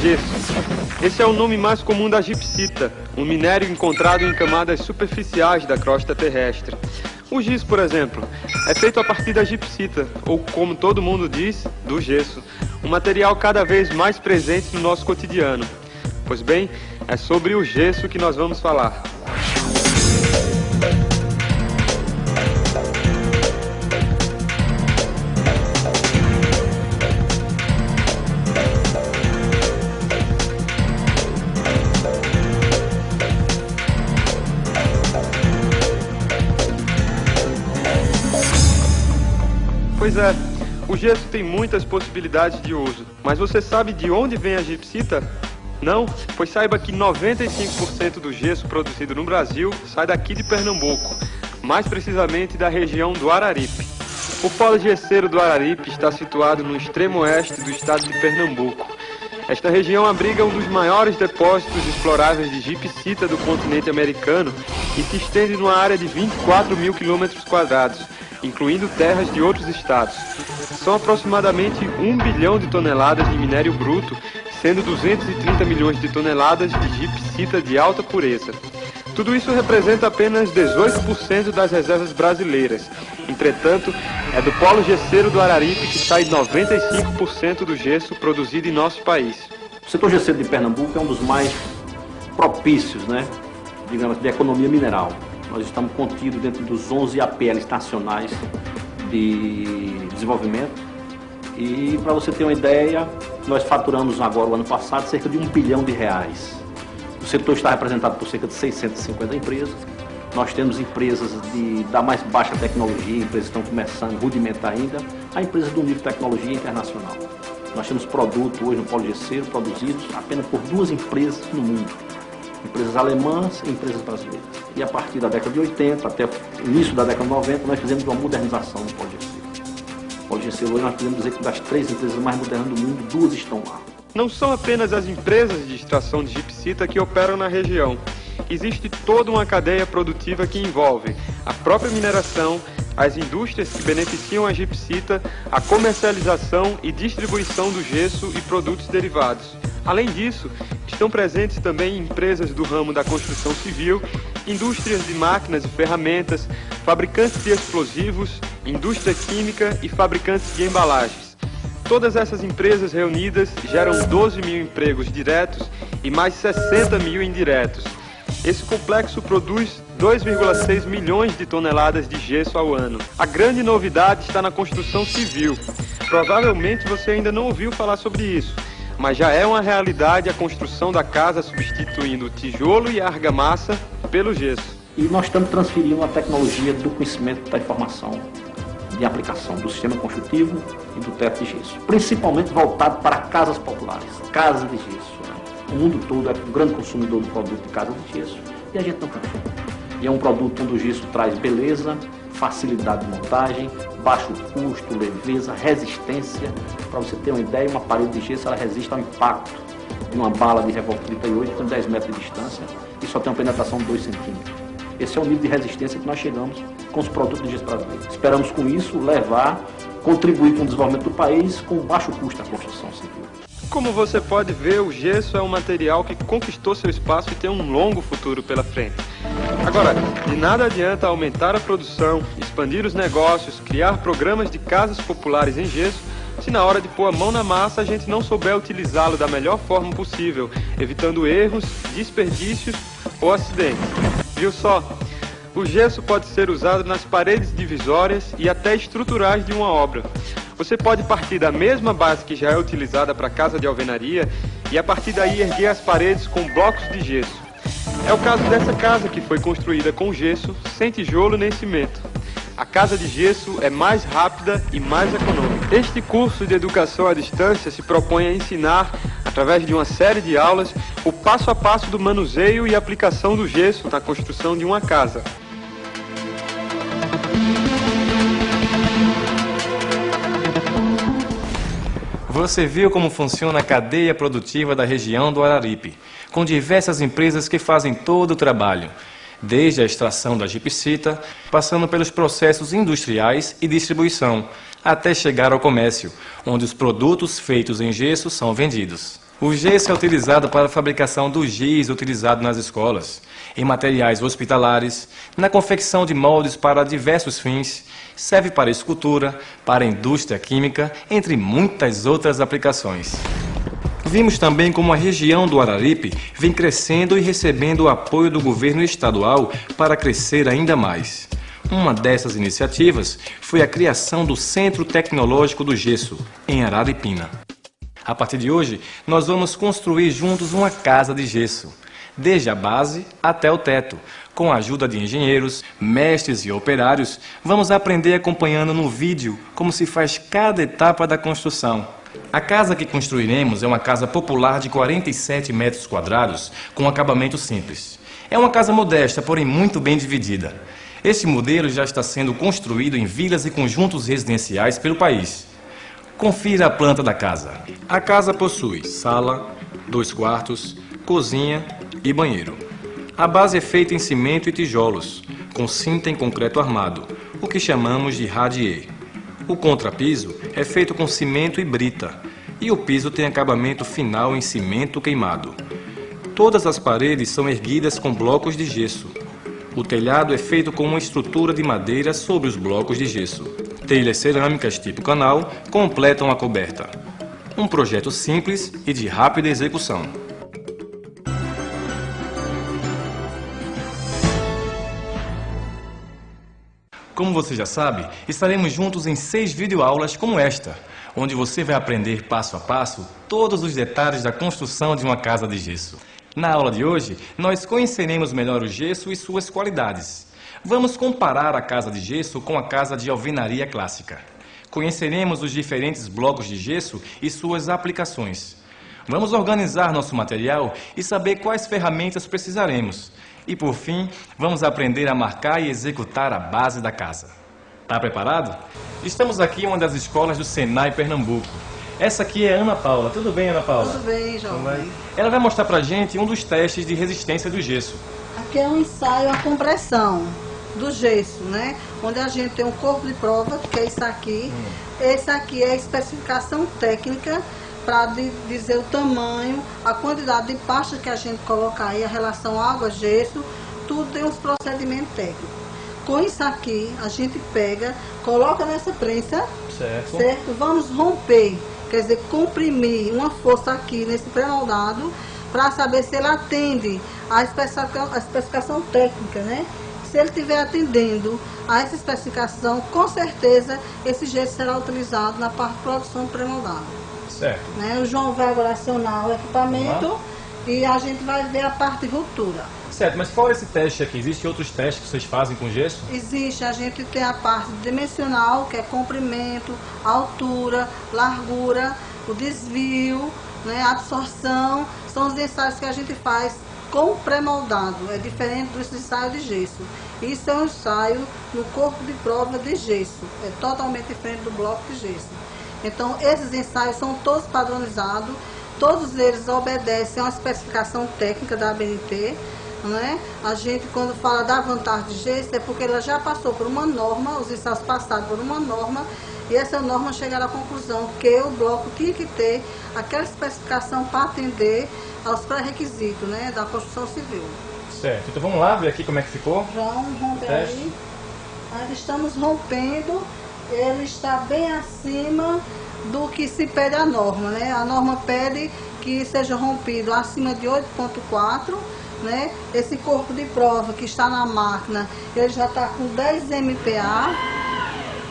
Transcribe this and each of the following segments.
gesso. Esse é o nome mais comum da gipsita, um minério encontrado em camadas superficiais da crosta terrestre. O giz, por exemplo, é feito a partir da gipsita, ou como todo mundo diz, do gesso, um material cada vez mais presente no nosso cotidiano. Pois bem, é sobre o gesso que nós vamos falar. Pois é, o gesso tem muitas possibilidades de uso, mas você sabe de onde vem a gipsita? Não? Pois saiba que 95% do gesso produzido no Brasil sai daqui de Pernambuco, mais precisamente da região do Araripe. O polo gesseiro do Araripe está situado no extremo oeste do estado de Pernambuco. Esta região abriga um dos maiores depósitos exploráveis de gipsita do continente americano e se estende numa área de 24 mil quilômetros quadrados, incluindo terras de outros estados. São aproximadamente 1 bilhão de toneladas de minério bruto, sendo 230 milhões de toneladas de gipsita de alta pureza. Tudo isso representa apenas 18% das reservas brasileiras. Entretanto, é do polo gesseiro do Araripe que sai 95% do gesso produzido em nosso país. O setor gesseiro de Pernambuco é um dos mais propícios, né, digamos, de economia mineral. Nós estamos contidos dentro dos 11 APLs nacionais de desenvolvimento. E para você ter uma ideia, nós faturamos agora, o ano passado, cerca de um bilhão de reais. O setor está representado por cerca de 650 empresas. Nós temos empresas de, da mais baixa tecnologia, empresas que estão começando, rudimentar ainda, a empresas do nível de tecnologia internacional. Nós temos produto hoje no Polo Gesseiro produzidos apenas por duas empresas no mundo empresas alemãs e empresas brasileiras. E a partir da década de 80 até o início da década de 90, nós fizemos uma modernização do Pode O Pode hoje nós podemos dizer que das três empresas mais modernas do mundo, duas estão lá. Não são apenas as empresas de extração de gipsita que operam na região. Existe toda uma cadeia produtiva que envolve a própria mineração, as indústrias que beneficiam a gipsita, a comercialização e distribuição do gesso e produtos derivados. Além disso, estão presentes também empresas do ramo da construção civil, indústrias de máquinas e ferramentas, fabricantes de explosivos, indústria química e fabricantes de embalagens. Todas essas empresas reunidas geram 12 mil empregos diretos e mais 60 mil indiretos. Esse complexo produz 2,6 milhões de toneladas de gesso ao ano. A grande novidade está na construção civil. Provavelmente você ainda não ouviu falar sobre isso mas já é uma realidade a construção da casa substituindo tijolo e argamassa pelo gesso. E nós estamos transferindo a tecnologia do conhecimento da informação de aplicação do sistema construtivo e do teto de gesso, principalmente voltado para casas populares, casas de gesso. Né? O mundo todo é um grande consumidor do produto de casa de gesso e a gente não cansou. E é um produto onde o gesso traz beleza, facilidade de montagem, baixo custo, leveza, resistência. Para você ter uma ideia, uma parede de gesso ela resiste ao impacto de uma bala de revólver 38 com 10 metros de distância e só tem uma penetração de 2 centímetros. Esse é o nível de resistência que nós chegamos com os produtos de gesso brasileiros. Esperamos com isso levar, contribuir com o desenvolvimento do país com baixo custo da construção civil. Como você pode ver, o gesso é um material que conquistou seu espaço e tem um longo futuro pela frente. Agora, de nada adianta aumentar a produção, expandir os negócios, criar programas de casas populares em gesso, se na hora de pôr a mão na massa a gente não souber utilizá-lo da melhor forma possível, evitando erros, desperdícios ou acidentes. Viu só? O gesso pode ser usado nas paredes divisórias e até estruturais de uma obra. Você pode partir da mesma base que já é utilizada para casa de alvenaria e a partir daí erguer as paredes com blocos de gesso. É o caso dessa casa que foi construída com gesso, sem tijolo nem cimento. A casa de gesso é mais rápida e mais econômica. Este curso de educação à distância se propõe a ensinar, através de uma série de aulas, o passo a passo do manuseio e aplicação do gesso na construção de uma casa. Você viu como funciona a cadeia produtiva da região do Araripe, com diversas empresas que fazem todo o trabalho, desde a extração da gipsita, passando pelos processos industriais e distribuição, até chegar ao comércio, onde os produtos feitos em gesso são vendidos. O gesso é utilizado para a fabricação do giz utilizado nas escolas, em materiais hospitalares, na confecção de moldes para diversos fins, serve para escultura, para indústria química, entre muitas outras aplicações. Vimos também como a região do Araripe vem crescendo e recebendo o apoio do governo estadual para crescer ainda mais. Uma dessas iniciativas foi a criação do Centro Tecnológico do Gesso, em Araripina. A partir de hoje, nós vamos construir juntos uma casa de gesso, desde a base até o teto. Com a ajuda de engenheiros, mestres e operários, vamos aprender acompanhando no vídeo como se faz cada etapa da construção. A casa que construiremos é uma casa popular de 47 metros quadrados, com acabamento simples. É uma casa modesta, porém muito bem dividida. Esse modelo já está sendo construído em vilas e conjuntos residenciais pelo país. Confira a planta da casa. A casa possui sala, dois quartos, cozinha e banheiro. A base é feita em cimento e tijolos, com cinta em concreto armado, o que chamamos de radier. O contrapiso é feito com cimento e brita, e o piso tem acabamento final em cimento queimado. Todas as paredes são erguidas com blocos de gesso. O telhado é feito com uma estrutura de madeira sobre os blocos de gesso telhas cerâmicas tipo canal completam a coberta. Um projeto simples e de rápida execução. Como você já sabe, estaremos juntos em seis videoaulas como esta, onde você vai aprender passo a passo todos os detalhes da construção de uma casa de gesso. Na aula de hoje, nós conheceremos melhor o gesso e suas qualidades. Vamos comparar a casa de gesso com a casa de alvenaria clássica. Conheceremos os diferentes blocos de gesso e suas aplicações. Vamos organizar nosso material e saber quais ferramentas precisaremos. E por fim, vamos aprender a marcar e executar a base da casa. Está preparado? Estamos aqui em uma das escolas do Senai Pernambuco. Essa aqui é Ana Paula. Tudo bem, Ana Paula? Tudo bem, João. Ela vai mostrar pra gente um dos testes de resistência do gesso. Aqui é um ensaio a compressão do gesso, né? Onde a gente tem um corpo de prova, que é isso aqui. Hum. Esse aqui é a especificação técnica para dizer o tamanho, a quantidade de pasta que a gente coloca aí, a relação água-gesso, tudo tem uns procedimentos técnicos. Com isso aqui, a gente pega, coloca nessa prensa, certo. certo? Vamos romper, quer dizer, comprimir uma força aqui nesse pré-moldado para saber se ele atende à especificação, a especificação técnica, né? Se ele estiver atendendo a essa especificação, com certeza esse gesso será utilizado na parte de produção do pré-moldado. Certo. Né? O João vai agora acionar o equipamento e a gente vai ver a parte de ruptura. Certo, mas fora esse teste aqui, existem outros testes que vocês fazem com gesso? Existe, a gente tem a parte dimensional, que é comprimento, altura, largura, o desvio, né, absorção, são os ensaios que a gente faz com pré-moldado, é diferente do ensaio de gesso. Isso é um ensaio no corpo de prova de gesso, é totalmente diferente do bloco de gesso. Então, esses ensaios são todos padronizados, todos eles obedecem a uma especificação técnica da ABNT, né? A gente, quando fala da vantagem de gesso, é porque ela já passou por uma norma, os ensaios passaram por uma norma, e essa norma chegaram à conclusão que o bloco tinha que ter aquela especificação para atender aos pré-requisitos né, da construção civil. Certo, então vamos lá ver aqui como é que ficou. Vamos romper aí. Nós estamos rompendo, ele está bem acima do que se pede a norma, né? A norma pede que seja rompido acima de 8.4, né? Esse corpo de prova que está na máquina, ele já está com 10 MPa,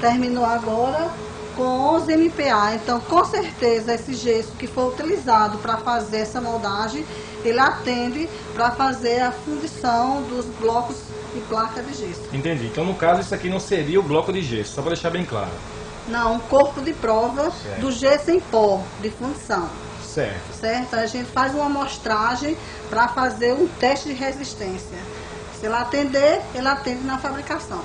terminou agora, com 11 MPa. Então, com certeza, esse gesso que foi utilizado para fazer essa moldagem, ele atende para fazer a fundição dos blocos de placa de gesso. Entendi. Então, no caso, isso aqui não seria o bloco de gesso, só para deixar bem claro. Não, um corpo de prova certo. do gesso em pó, de fundição. Certo. Certo? A gente faz uma amostragem para fazer um teste de resistência. Se ele atender, ele atende na fabricação.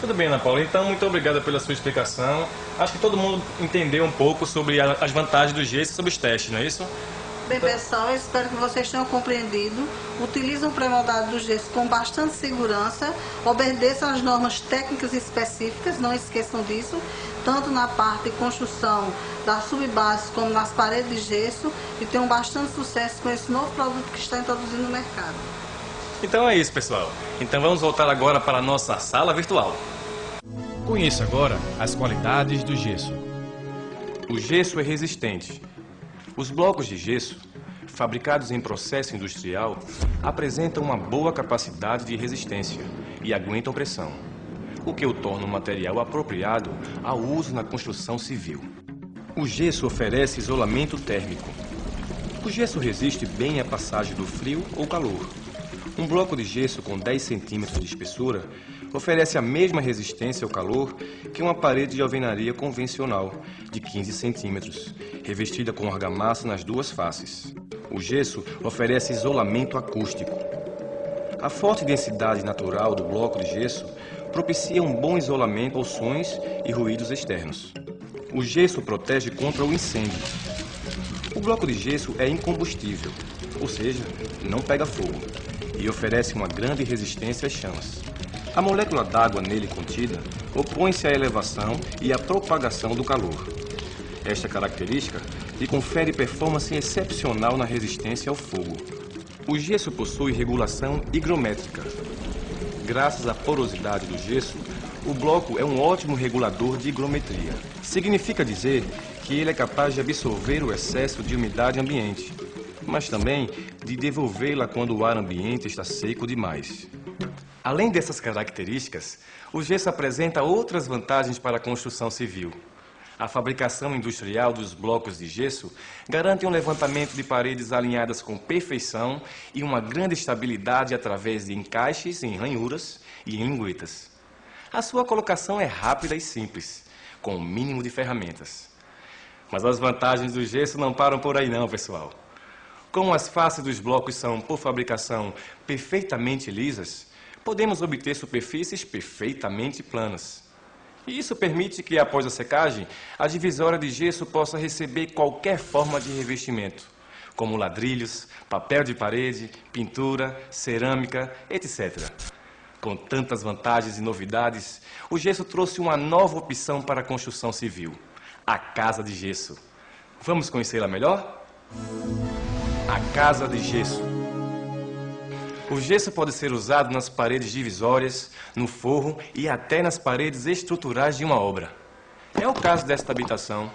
Tudo bem, Ana Paula. Então, muito obrigada pela sua explicação. Acho que todo mundo entendeu um pouco sobre as vantagens do gesso e sobre os testes, não é isso? Bem, pessoal, eu espero que vocês tenham compreendido. Utilizem o pré-moldado do gesso com bastante segurança. Obedeçam às normas técnicas específicas, não esqueçam disso. Tanto na parte de construção das subbases como nas paredes de gesso. E tenham bastante sucesso com esse novo produto que está introduzindo no mercado. Então é isso, pessoal. Então vamos voltar agora para a nossa sala virtual. Conheça agora as qualidades do gesso. O gesso é resistente. Os blocos de gesso, fabricados em processo industrial, apresentam uma boa capacidade de resistência e aguentam pressão, o que o torna um material apropriado ao uso na construção civil. O gesso oferece isolamento térmico. O gesso resiste bem à passagem do frio ou calor, um bloco de gesso com 10 centímetros de espessura oferece a mesma resistência ao calor que uma parede de alvenaria convencional, de 15 centímetros, revestida com argamassa nas duas faces. O gesso oferece isolamento acústico. A forte densidade natural do bloco de gesso propicia um bom isolamento aos sons e ruídos externos. O gesso protege contra o incêndio. O bloco de gesso é incombustível, ou seja, não pega fogo e oferece uma grande resistência às chamas. A molécula d'água nele contida opõe-se à elevação e à propagação do calor. Esta característica lhe confere performance excepcional na resistência ao fogo. O gesso possui regulação higrométrica. Graças à porosidade do gesso, o bloco é um ótimo regulador de higrometria. Significa dizer que ele é capaz de absorver o excesso de umidade ambiente, mas também de devolvê-la quando o ar ambiente está seco demais. Além dessas características, o gesso apresenta outras vantagens para a construção civil. A fabricação industrial dos blocos de gesso garante um levantamento de paredes alinhadas com perfeição e uma grande estabilidade através de encaixes em ranhuras e em linguetas. A sua colocação é rápida e simples, com o mínimo de ferramentas. Mas as vantagens do gesso não param por aí não, pessoal. Como as faces dos blocos são, por fabricação, perfeitamente lisas, podemos obter superfícies perfeitamente planas. E isso permite que, após a secagem, a divisória de gesso possa receber qualquer forma de revestimento, como ladrilhos, papel de parede, pintura, cerâmica, etc. Com tantas vantagens e novidades, o gesso trouxe uma nova opção para a construção civil, a casa de gesso. Vamos conhecê-la melhor? A casa de gesso. O gesso pode ser usado nas paredes divisórias, no forro e até nas paredes estruturais de uma obra. É o caso desta habitação.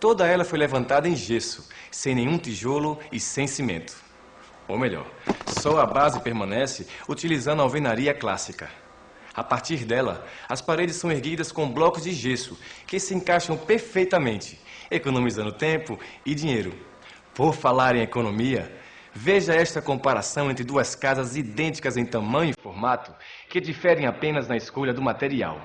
Toda ela foi levantada em gesso, sem nenhum tijolo e sem cimento. Ou melhor, só a base permanece utilizando a alvenaria clássica. A partir dela, as paredes são erguidas com blocos de gesso que se encaixam perfeitamente, economizando tempo e dinheiro. Por falar em economia, veja esta comparação entre duas casas idênticas em tamanho e formato, que diferem apenas na escolha do material.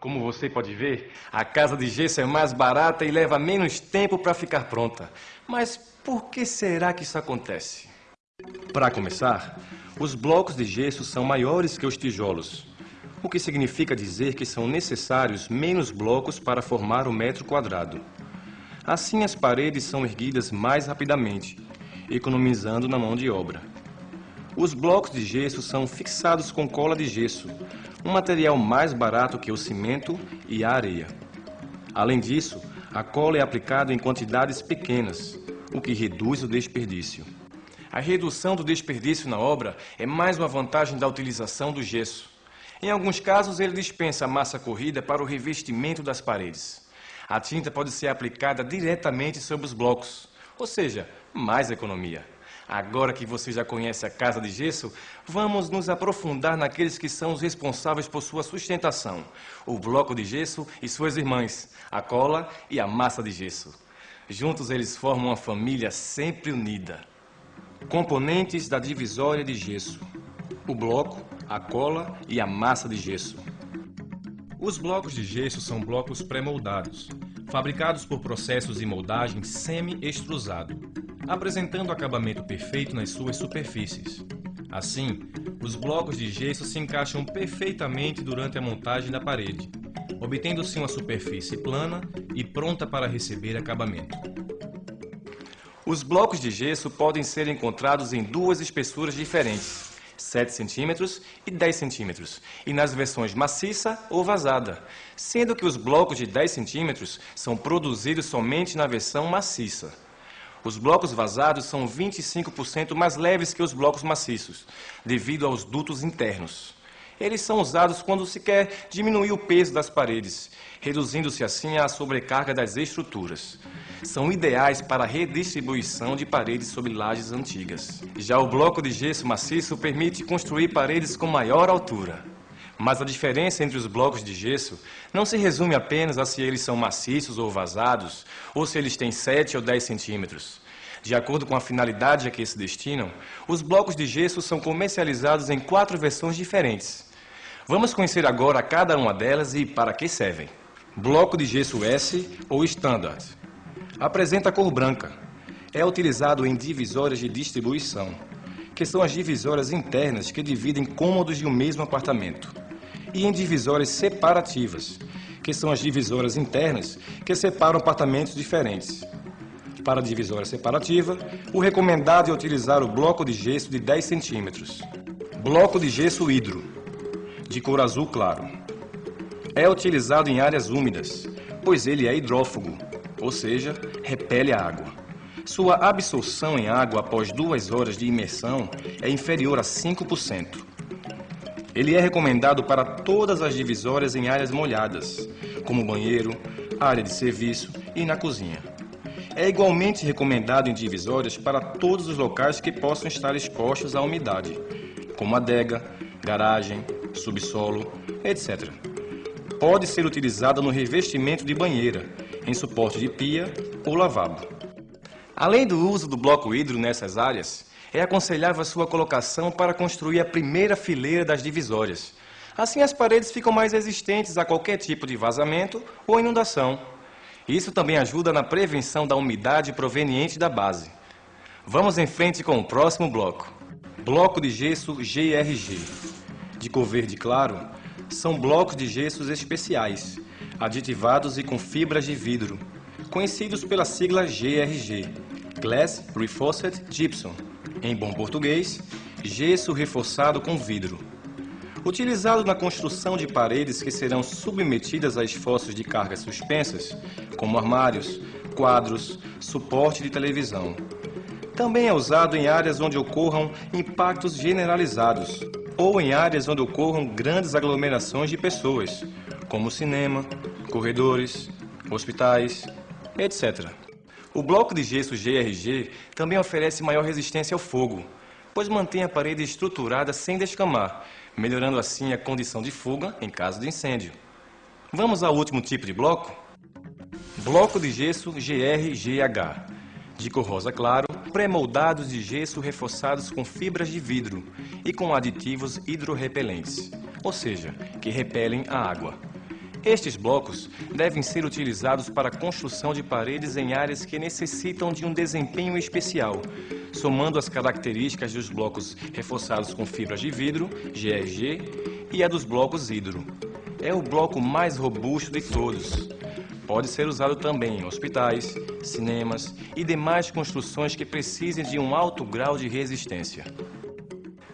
Como você pode ver, a casa de gesso é mais barata e leva menos tempo para ficar pronta. Mas por que será que isso acontece? Para começar, os blocos de gesso são maiores que os tijolos, o que significa dizer que são necessários menos blocos para formar o metro quadrado. Assim, as paredes são erguidas mais rapidamente, economizando na mão de obra. Os blocos de gesso são fixados com cola de gesso, um material mais barato que o cimento e a areia. Além disso, a cola é aplicada em quantidades pequenas, o que reduz o desperdício. A redução do desperdício na obra é mais uma vantagem da utilização do gesso. Em alguns casos, ele dispensa a massa corrida para o revestimento das paredes. A tinta pode ser aplicada diretamente sobre os blocos, ou seja, mais economia. Agora que você já conhece a casa de gesso, vamos nos aprofundar naqueles que são os responsáveis por sua sustentação: o bloco de gesso e suas irmãs, a cola e a massa de gesso. Juntos eles formam uma família sempre unida. Componentes da divisória de gesso: o bloco, a cola e a massa de gesso. Os blocos de gesso são blocos pré-moldados, fabricados por processos de moldagem semi-extrusado, apresentando acabamento perfeito nas suas superfícies. Assim, os blocos de gesso se encaixam perfeitamente durante a montagem da parede, obtendo-se uma superfície plana e pronta para receber acabamento. Os blocos de gesso podem ser encontrados em duas espessuras diferentes, 7 centímetros e 10 centímetros, e nas versões maciça ou vazada, sendo que os blocos de 10 centímetros são produzidos somente na versão maciça. Os blocos vazados são 25% mais leves que os blocos maciços, devido aos dutos internos. Eles são usados quando se quer diminuir o peso das paredes, reduzindo-se assim a sobrecarga das estruturas. São ideais para a redistribuição de paredes sobre lajes antigas. Já o bloco de gesso maciço permite construir paredes com maior altura. Mas a diferença entre os blocos de gesso não se resume apenas a se eles são maciços ou vazados, ou se eles têm 7 ou 10 centímetros. De acordo com a finalidade a que se destinam, os blocos de gesso são comercializados em quatro versões diferentes. Vamos conhecer agora cada uma delas e para que servem. Bloco de gesso S ou Standard. Apresenta cor branca. É utilizado em divisórias de distribuição, que são as divisórias internas que dividem cômodos de um mesmo apartamento e em divisórias separativas, que são as divisórias internas que separam apartamentos diferentes. Para a divisória separativa, o recomendado é utilizar o bloco de gesso de 10 centímetros. Bloco de gesso hidro, de cor azul claro. É utilizado em áreas úmidas, pois ele é hidrófugo, ou seja, repele a água. Sua absorção em água após duas horas de imersão é inferior a 5%. Ele é recomendado para todas as divisórias em áreas molhadas, como banheiro, área de serviço e na cozinha. É igualmente recomendado em divisórias para todos os locais que possam estar expostos à umidade, como adega, garagem, subsolo, etc. Pode ser utilizada no revestimento de banheira, em suporte de pia ou lavabo. Além do uso do bloco hidro nessas áreas, é aconselhável a sua colocação para construir a primeira fileira das divisórias. Assim, as paredes ficam mais resistentes a qualquer tipo de vazamento ou inundação. Isso também ajuda na prevenção da umidade proveniente da base. Vamos em frente com o próximo bloco. Bloco de gesso GRG. De cor verde claro, são blocos de gessos especiais, aditivados e com fibras de vidro, conhecidos pela sigla GRG, Glass Reinforced Gypsum em bom português, gesso reforçado com vidro. Utilizado na construção de paredes que serão submetidas a esforços de cargas suspensas, como armários, quadros, suporte de televisão. Também é usado em áreas onde ocorram impactos generalizados ou em áreas onde ocorram grandes aglomerações de pessoas, como cinema, corredores, hospitais, etc. O bloco de gesso GRG também oferece maior resistência ao fogo, pois mantém a parede estruturada sem descamar, melhorando assim a condição de fuga em caso de incêndio. Vamos ao último tipo de bloco? Bloco de gesso GRGH, de cor rosa claro, pré-moldados de gesso reforçados com fibras de vidro e com aditivos hidrorrepelentes, ou seja, que repelem a água. Estes blocos devem ser utilizados para a construção de paredes em áreas que necessitam de um desempenho especial, somando as características dos blocos reforçados com fibras de vidro, GRG, e a dos blocos hidro. É o bloco mais robusto de todos. Pode ser usado também em hospitais, cinemas e demais construções que precisem de um alto grau de resistência.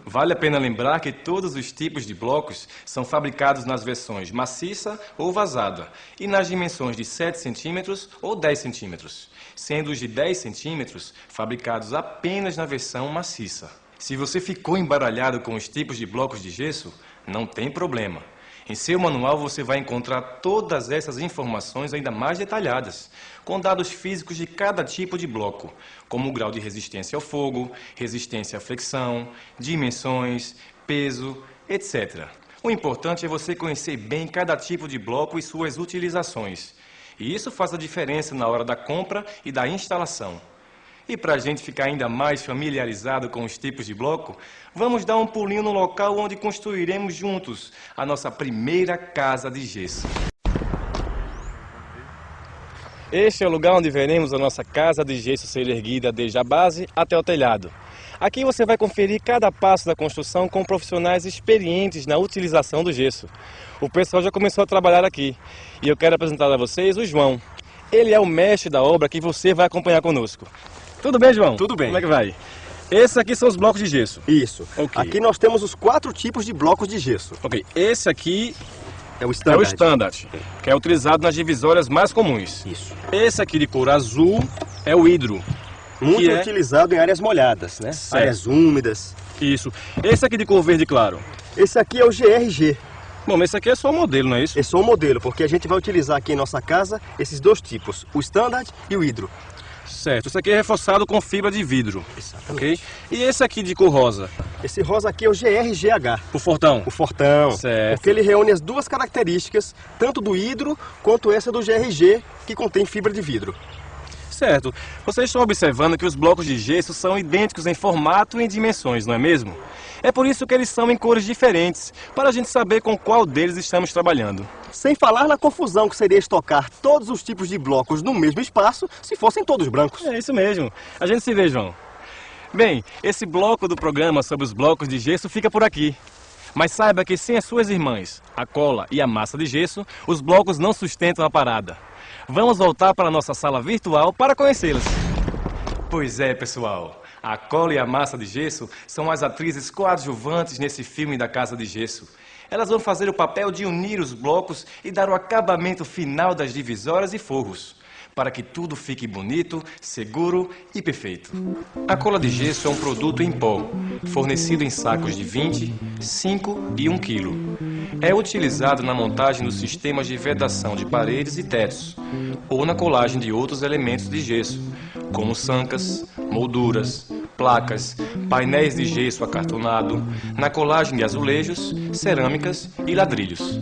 Vale a pena lembrar que todos os tipos de blocos são fabricados nas versões maciça ou vazada e nas dimensões de 7 cm ou 10 cm, sendo os de 10 cm fabricados apenas na versão maciça. Se você ficou embaralhado com os tipos de blocos de gesso, não tem problema. Em seu manual você vai encontrar todas essas informações ainda mais detalhadas, com dados físicos de cada tipo de bloco, como o grau de resistência ao fogo, resistência à flexão, dimensões, peso, etc. O importante é você conhecer bem cada tipo de bloco e suas utilizações. E isso faz a diferença na hora da compra e da instalação. E para a gente ficar ainda mais familiarizado com os tipos de bloco, vamos dar um pulinho no local onde construiremos juntos a nossa primeira casa de gesso. Este é o lugar onde veremos a nossa casa de gesso ser erguida desde a base até o telhado. Aqui você vai conferir cada passo da construção com profissionais experientes na utilização do gesso. O pessoal já começou a trabalhar aqui e eu quero apresentar a vocês o João. Ele é o mestre da obra que você vai acompanhar conosco. Tudo bem, João? Tudo bem. Como é que vai? Esses aqui são os blocos de gesso. Isso. Ok. Aqui nós temos os quatro tipos de blocos de gesso. Ok, esse aqui É o é o standard. standard, que é utilizado nas divisórias mais comuns. Isso. Esse aqui de cor azul é o hidro. Muito é- utilizado em áreas molhadas, né? Certo. Áreas úmidas. Isso. Esse aqui de cor verde claro. Esse aqui é o GRG. Bom, mas esse aqui é só o modelo, não é isso? É só um modelo, porque a gente vai utilizar aqui em nossa casa esses dois tipos, o standard e o hidro. Certo. Esse aqui é reforçado com fibra de vidro. Exatamente. Ok? E esse aqui de cor rosa? Esse rosa aqui é o GRGH, O fortão. o fortão. Certo. Porque ele reúne as duas características, tanto do hidro quanto essa do GRG, que contém fibra de vidro. Certo. Vocês estão observando que os blocos de gesso são idênticos em formato e em dimensões, não é mesmo? É por isso que eles são em cores diferentes, para a gente saber com qual deles estamos trabalhando. Sem falar na confusão que seria estocar todos os tipos de blocos no mesmo espaço se fossem todos brancos. É isso mesmo. A gente se vê, João. Bem, esse bloco do programa sobre os blocos de gesso fica por aqui. Mas saiba que sem as suas irmãs, a cola e a massa de gesso, os blocos não sustentam a parada. Vamos voltar para a nossa sala virtual para conhecê-las. Pois é, pessoal. A cola e a massa de gesso são as atrizes coadjuvantes nesse filme da Casa de Gesso. Elas vão fazer o papel de unir os blocos e dar o acabamento final das divisórias e forros, para que tudo fique bonito, seguro e perfeito. A cola de gesso é um produto em pó, fornecido em sacos de 20, 5 e 1 quilo. É utilizado na montagem dos sistemas de vedação de paredes e tetos, ou na colagem de outros elementos de gesso, como sancas, molduras, placas, painéis de gesso acartonado, na colagem de azulejos, cerâmicas e ladrilhos.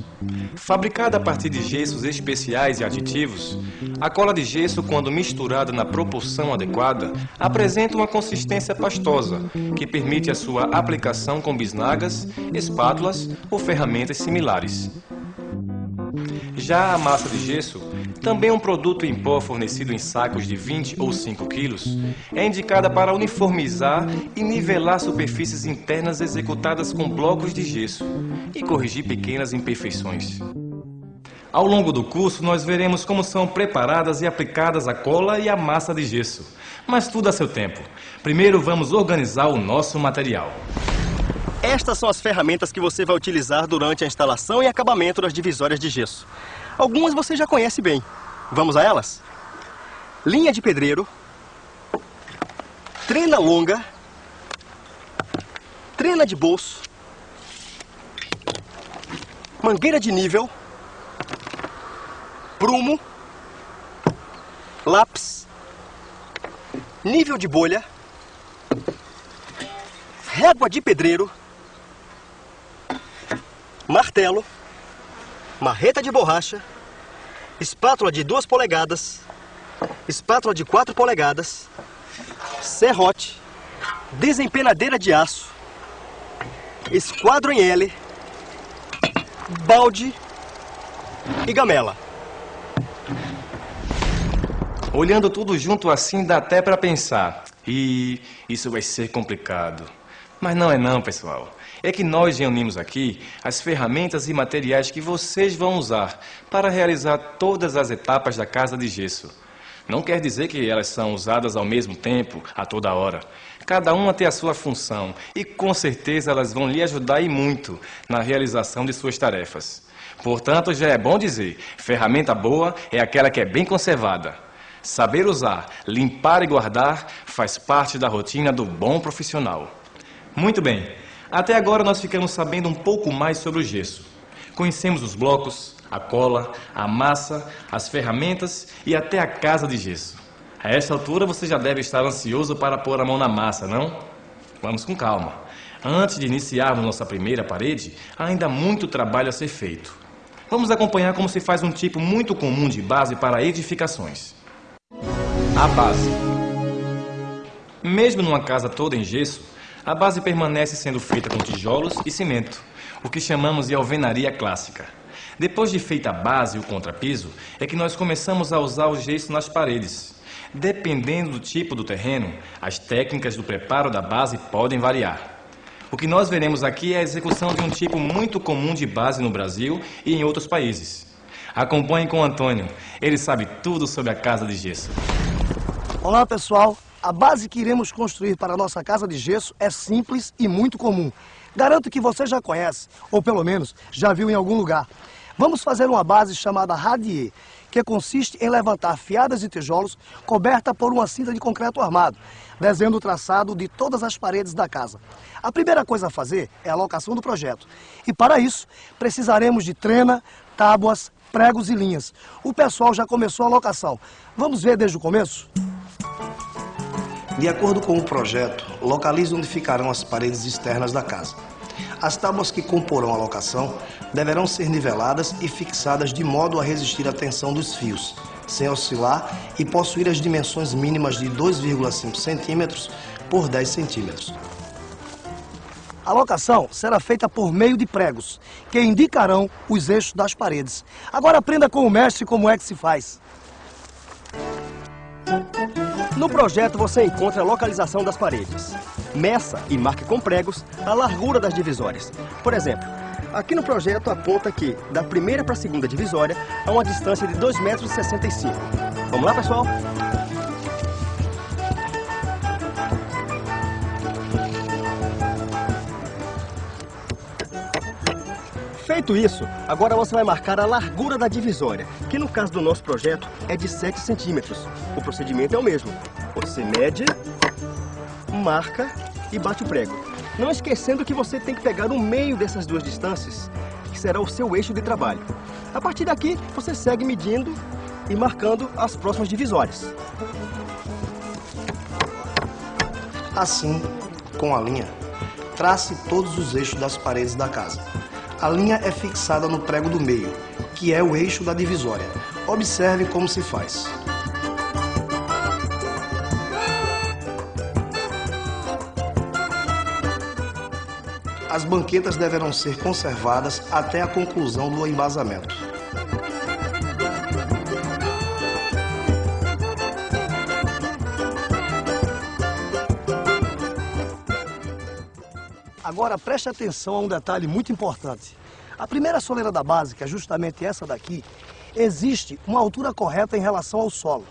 Fabricada a partir de gessos especiais e aditivos, a cola de gesso, quando misturada na proporção adequada, apresenta uma consistência pastosa, que permite a sua aplicação com bisnagas, espátulas ou ferramentas similares. Já a massa de gesso, também um produto em pó fornecido em sacos de 20 ou 5 quilos, é indicada para uniformizar e nivelar superfícies internas executadas com blocos de gesso e corrigir pequenas imperfeições. Ao longo do curso, nós veremos como são preparadas e aplicadas a cola e a massa de gesso, mas tudo a seu tempo. Primeiro, vamos organizar o nosso material. Estas são as ferramentas que você vai utilizar durante a instalação e acabamento das divisórias de gesso. Algumas você já conhece bem. Vamos a elas? Linha de pedreiro, trena longa, trena de bolso, mangueira de nível, prumo, lápis, nível de bolha, régua de pedreiro, martelo, marreta de borracha, espátula de 2 polegadas, espátula de 4 polegadas, serrote, desempenadeira de aço, esquadro em L, balde e gamela. Olhando tudo junto assim, dá até para pensar. E isso vai ser complicado. Mas não é não, pessoal. É que nós reunimos aqui as ferramentas e materiais que vocês vão usar para realizar todas as etapas da casa de gesso. Não quer dizer que elas são usadas ao mesmo tempo, a toda hora. Cada uma tem a sua função e com certeza elas vão lhe ajudar e muito na realização de suas tarefas. Portanto, já é bom dizer, ferramenta boa é aquela que é bem conservada. Saber usar, limpar e guardar faz parte da rotina do bom profissional. Muito bem, até agora nós ficamos sabendo um pouco mais sobre o gesso. Conhecemos os blocos, a cola, a massa, as ferramentas e até a casa de gesso. A esta altura você já deve estar ansioso para pôr a mão na massa, não? Vamos com calma. Antes de iniciarmos nossa primeira parede, há ainda muito trabalho a ser feito. Vamos acompanhar como se faz um tipo muito comum de base para edificações. A base. Mesmo numa casa toda em gesso, a base permanece sendo feita com tijolos e cimento, o que chamamos de alvenaria clássica. Depois de feita a base e o contrapiso, é que nós começamos a usar o gesso nas paredes. Dependendo do tipo do terreno, as técnicas do preparo da base podem variar. O que nós veremos aqui é a execução de um tipo muito comum de base no Brasil e em outros países. Acompanhe com o Antônio, ele sabe tudo sobre a casa de gesso. Olá pessoal, a base que iremos construir para a nossa casa de gesso é simples e muito comum. Garanto que você já conhece, ou pelo menos já viu em algum lugar. Vamos fazer uma base chamada radier, que consiste em levantar fiadas de tijolos coberta por uma cinta de concreto armado, desenhando o traçado de todas as paredes da casa. A primeira coisa a fazer é a locação do projeto. E para isso, precisaremos de trena, tábuas, pregos e linhas. O pessoal já começou a locação. Vamos ver desde o começo? De acordo com o projeto, localize onde ficarão as paredes externas da casa. As tábuas que comporão a locação deverão ser niveladas e fixadas de modo a resistir à tensão dos fios, sem oscilar e possuir as dimensões mínimas de 2,5 centímetros por 10 centímetros. A locação será feita por meio de pregos, que indicarão os eixos das paredes. Agora aprenda com o mestre como é que se faz. No projeto você encontra a localização das paredes. Meça e marque com pregos a largura das divisórias. Por exemplo, aqui no projeto aponta que da primeira para a segunda divisória há uma distância de 2,65 metros. Vamos lá, pessoal? Feito isso, agora você vai marcar a largura da divisória, que no caso do nosso projeto é de 7 centímetros. O procedimento é o mesmo. Você mede, marca e bate o prego. Não esquecendo que você tem que pegar o meio dessas duas distâncias, que será o seu eixo de trabalho. A partir daqui, você segue medindo e marcando as próximas divisórias. Assim, com a linha, trace todos os eixos das paredes da casa. A linha é fixada no prego do meio, que é o eixo da divisória. Observe como se faz. As banquetas deverão ser conservadas até a conclusão do embasamento. Agora preste atenção a um detalhe muito importante. A primeira soleira da base, que é justamente essa daqui, existe uma altura correta em relação ao solo.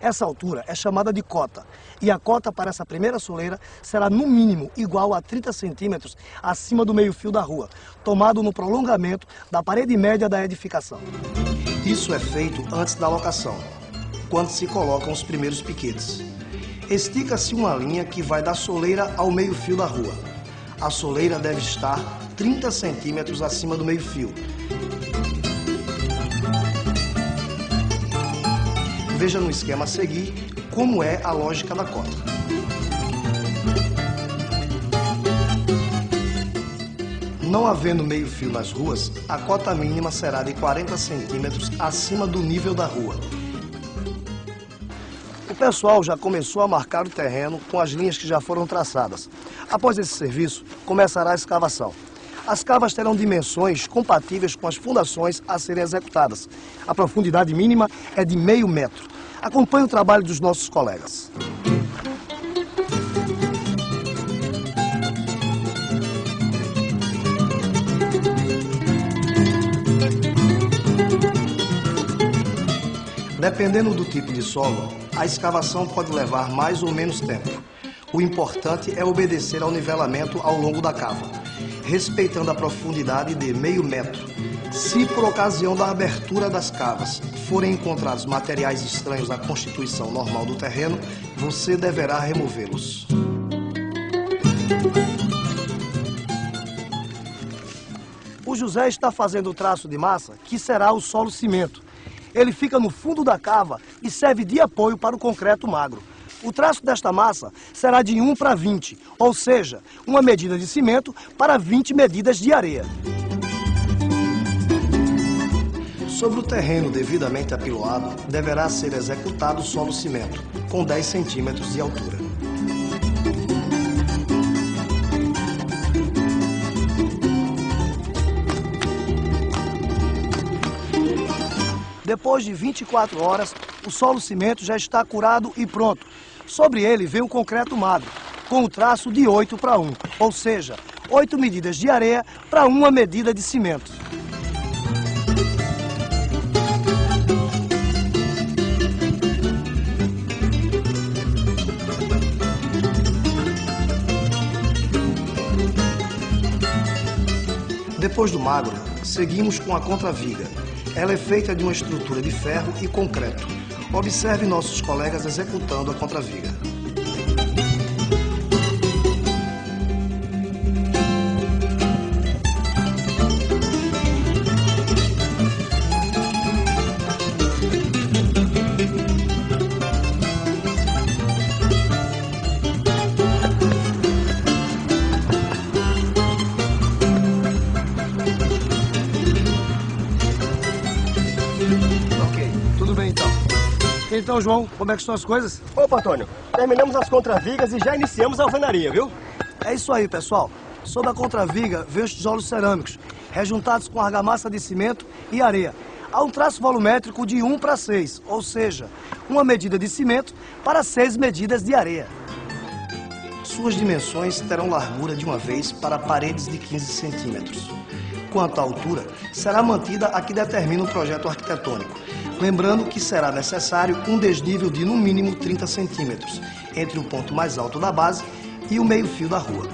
Essa altura é chamada de cota. E a cota para essa primeira soleira será no mínimo igual a 30 centímetros acima do meio-fio da rua, tomado no prolongamento da parede média da edificação. Isso é feito antes da locação, quando se colocam os primeiros piquetes. Estica-se uma linha que vai da soleira ao meio-fio da rua. A soleira deve estar 30 centímetros acima do meio-fio. Veja no esquema a seguir como é a lógica da cota. Não havendo meio-fio nas ruas, a cota mínima será de 40 centímetros acima do nível da rua. O pessoal já começou a marcar o terreno com as linhas que já foram traçadas. Após esse serviço, começará a escavação. As cavas terão dimensões compatíveis com as fundações a serem executadas. A profundidade mínima é de meio metro. Acompanhe o trabalho dos nossos colegas. Dependendo do tipo de solo, a escavação pode levar mais ou menos tempo. O importante é obedecer ao nivelamento ao longo da cava, respeitando a profundidade de meio metro. Se por ocasião da abertura das cavas forem encontrados materiais estranhos à constituição normal do terreno, você deverá removê-los. O José está fazendo o traço de massa, que será o solo cimento. Ele fica no fundo da cava e serve de apoio para o concreto magro. O traço desta massa será de 1 para 20, ou seja, uma medida de cimento para 20 medidas de areia. Sobre o terreno devidamente apiloado, deverá ser executado solo cimento, com 10 centímetros de altura. Depois de 24 horas, O solo cimento já está curado e pronto. Sobre ele vem um concreto magro, com o traço de 8 para 1, ou seja, 8 medidas de areia para uma medida de cimento. Depois do magro, seguimos com a contraviga. Ela é feita de uma estrutura de ferro e concreto. Observe nossos colegas executando a contraviga. João, como é que estão as coisas? Opa, Antônio, terminamos as contravigas e já iniciamos a alvenaria, viu? É isso aí, pessoal. Sob a contraviga, vem os tijolos cerâmicos, rejuntados com argamassa de cimento e areia. Há um traço volumétrico de 1 para 6, ou seja, uma medida de cimento para 6 medidas de areia. Suas dimensões terão largura de uma vez para paredes de 15 centímetros. Quanto à altura, será mantida a que determina o projeto arquitetônico. Lembrando que será necessário um desnível de no mínimo 30 centímetros entre o ponto mais alto da base e o meio-fio da rua.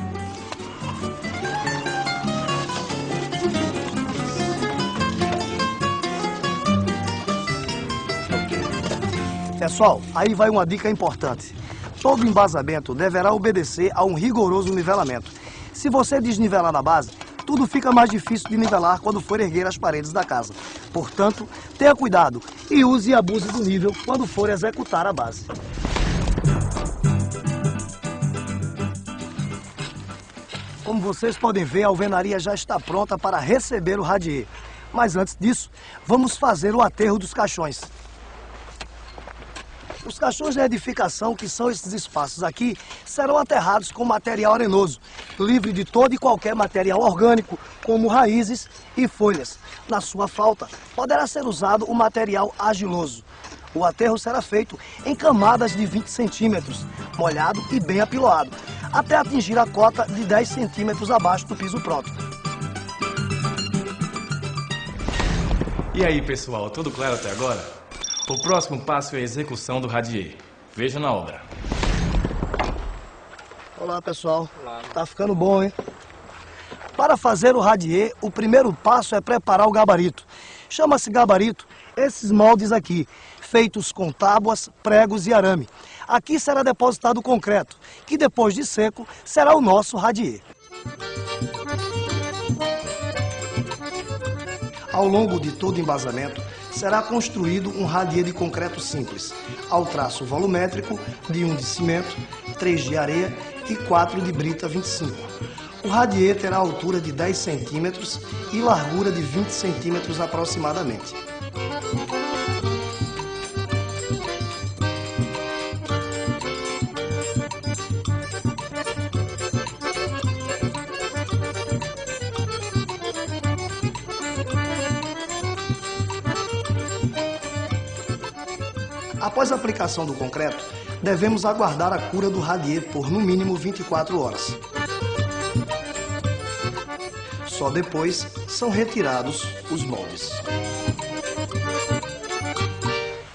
Pessoal, aí vai uma dica importante. Todo embasamento deverá obedecer a um rigoroso nivelamento. Se você desnivelar na base, tudo fica mais difícil de nivelar quando for erguer as paredes da casa. Portanto, tenha cuidado e use e abuse do nível quando for executar a base. Como vocês podem ver, a alvenaria já está pronta para receber o radier. Mas antes disso, vamos fazer o aterro dos caixões. Os caixões de edificação, que são esses espaços aqui, serão aterrados com material arenoso, livre de todo e qualquer material orgânico, como raízes e folhas. Na sua falta, poderá ser usado o material argiloso. O aterro será feito em camadas de 20 centímetros, molhado e bem apiloado, até atingir a cota de 10 centímetros abaixo do piso pronto. E aí, pessoal, tudo claro até agora? O próximo passo é a execução do radier. Veja na obra. Olá, pessoal. Tá ficando bom, hein? Para fazer o radier, o primeiro passo é preparar o gabarito. Chama-se gabarito esses moldes aqui, feitos com tábuas, pregos e arame. Aqui será depositado o concreto, que depois de seco será o nosso radier. Ao longo de todo o embasamento, será construído um radier de concreto simples, ao traço volumétrico de 1 de cimento, 3 de areia e 4 de brita 25. O radier terá altura de 10 centímetros e largura de 20 centímetros aproximadamente. Aplicação do concreto, devemos aguardar a cura do radier por no mínimo 24 horas. Só depois são retirados os moldes.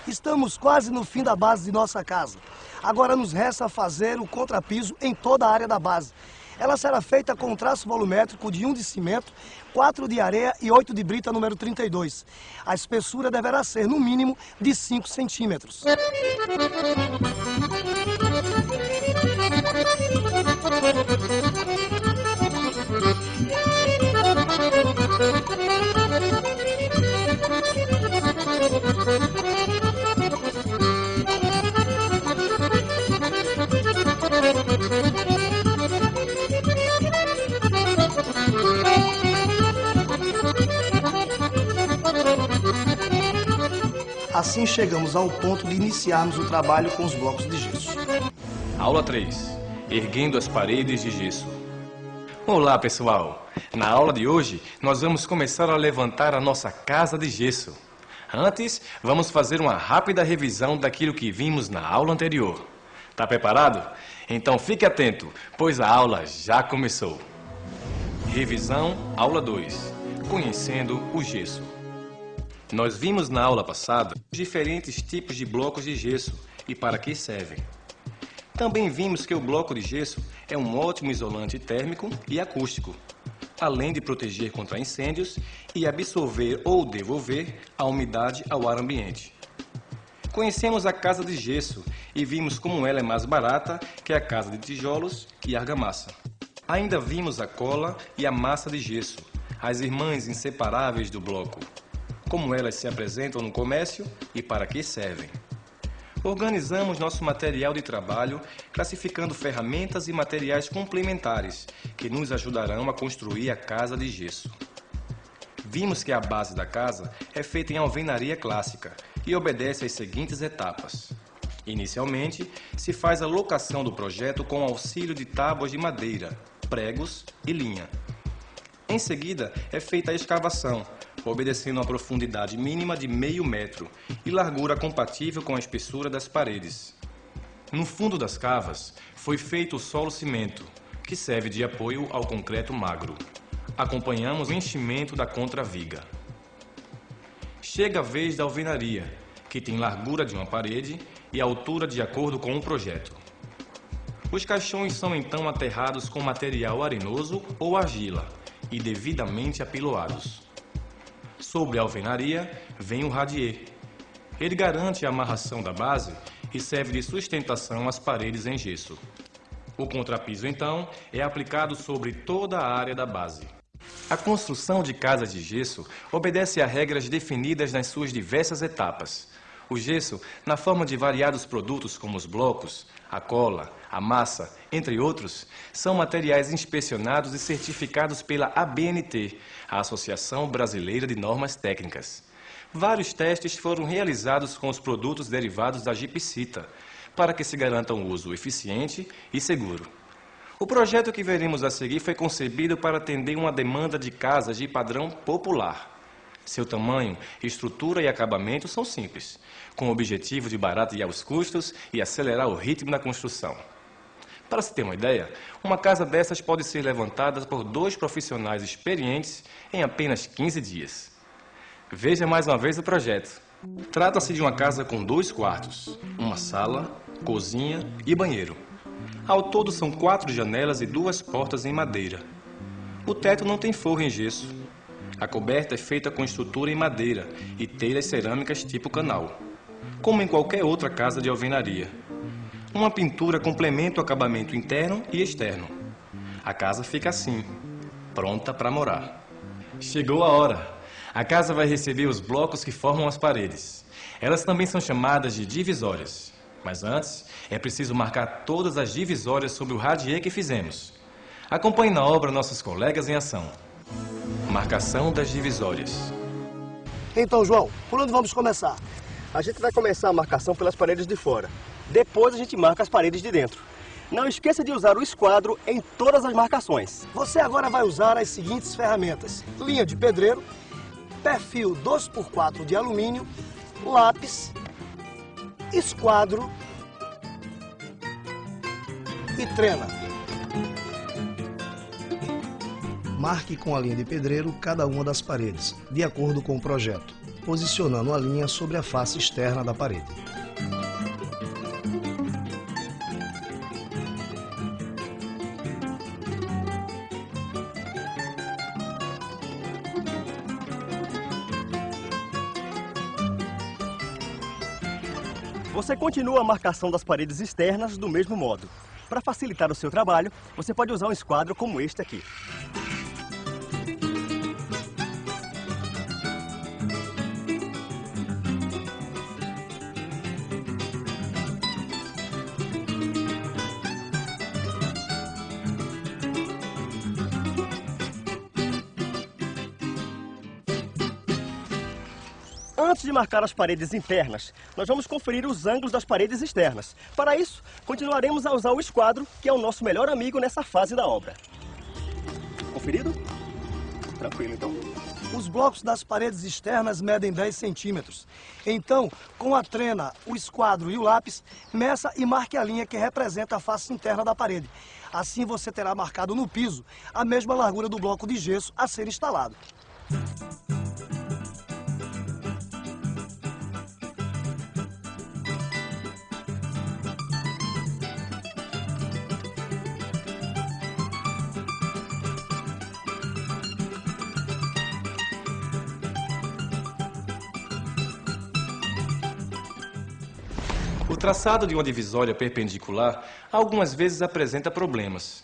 Estamos quase no fim da base de nossa casa. Agora nos resta fazer o contrapiso em toda a área da base. Ela será feita com um traço volumétrico de 1 de cimento, 4 de areia e 8 de brita número 32. A espessura deverá ser, no mínimo, de 5 centímetros. Assim chegamos ao ponto de iniciarmos o trabalho com os blocos de gesso. Aula 3. Erguendo as paredes de gesso. Olá, pessoal. Na aula de hoje, nós vamos começar a levantar a nossa casa de gesso. Antes, vamos fazer uma rápida revisão daquilo que vimos na aula anterior. Tá preparado? Então fique atento, pois a aula já começou. Revisão, aula 2. Conhecendo o gesso. Nós vimos na aula passada diferentes tipos de blocos de gesso e para que servem. Também vimos que o bloco de gesso é um ótimo isolante térmico e acústico, além de proteger contra incêndios e absorver ou devolver a umidade ao ar ambiente. Conhecemos a casa de gesso e vimos como ela é mais barata que a casa de tijolos e argamassa. Ainda vimos a cola e a massa de gesso, as irmãs inseparáveis do bloco, como elas se apresentam no comércio e para que servem. Organizamos nosso material de trabalho classificando ferramentas e materiais complementares que nos ajudarão a construir a casa de gesso. Vimos que a base da casa é feita em alvenaria clássica e obedece às seguintes etapas. Inicialmente, se faz a locação do projeto com auxílio de tábuas de madeira, pregos e linha. Em seguida, é feita a escavação, obedecendo a profundidade mínima de meio metro e largura compatível com a espessura das paredes. No fundo das cavas, foi feito o solo cimento, que serve de apoio ao concreto magro. Acompanhamos o enchimento da contraviga. Chega a vez da alvenaria, que tem largura de uma parede e altura de acordo com o projeto. Os caixões são então aterrados com material arenoso ou argila e devidamente apiloados. Sobre a alvenaria vem o radier. Ele garante a amarração da base e serve de sustentação às paredes em gesso. O contrapiso, então, é aplicado sobre toda a área da base. A construção de casas de gesso obedece a regras definidas nas suas diversas etapas. O gesso, na forma de variados produtos como os blocos, a cola, a massa, entre outros, são materiais inspecionados e certificados pela ABNT, a Associação Brasileira de Normas Técnicas. Vários testes foram realizados com os produtos derivados da gipsita, para que se garanta um uso eficiente e seguro. O projeto que veremos a seguir foi concebido para atender uma demanda de casas de padrão popular. Seu tamanho, estrutura e acabamento são simples, com o objetivo de baratear os custos e acelerar o ritmo da construção. Para se ter uma ideia, uma casa dessas pode ser levantada por dois profissionais experientes em apenas 15 dias. Veja mais uma vez o projeto. Trata-se de uma casa com dois quartos, uma sala, cozinha e banheiro. Ao todo são quatro janelas e duas portas em madeira. O teto não tem forro em gesso. A coberta é feita com estrutura em madeira e telhas cerâmicas tipo canal, como em qualquer outra casa de alvenaria. Uma pintura complementa o acabamento interno e externo. A casa fica assim, pronta para morar. Chegou a hora. A casa vai receber os blocos que formam as paredes. Elas também são chamadas de divisórias. Mas antes, é preciso marcar todas as divisórias sobre o radier que fizemos. Acompanhe na obra nossos colegas em ação. Marcação das divisórias. Então, João, por onde vamos começar? A gente vai começar a marcação pelas paredes de fora. Depois a gente marca as paredes de dentro. Não esqueça de usar o esquadro em todas as marcações. Você agora vai usar as seguintes ferramentas. Linha de pedreiro, perfil 2x4 de alumínio, lápis, esquadro e trena. Marque com a linha de pedreiro cada uma das paredes, de acordo com o projeto, posicionando a linha sobre a face externa da parede. Você continua a marcação das paredes externas do mesmo modo. Para facilitar o seu trabalho, você pode usar um esquadro como este aqui. Antes de marcar as paredes internas, nós vamos conferir os ângulos das paredes externas. Para isso, continuaremos a usar o esquadro, que é o nosso melhor amigo nessa fase da obra. Conferido? Tranquilo, então. Os blocos das paredes externas medem 10 centímetros. Então, com a trena, o esquadro e o lápis, meça e marque a linha que representa a face interna da parede. Assim você terá marcado no piso a mesma largura do bloco de gesso a ser instalado. Traçado de uma divisória perpendicular algumas vezes apresenta problemas.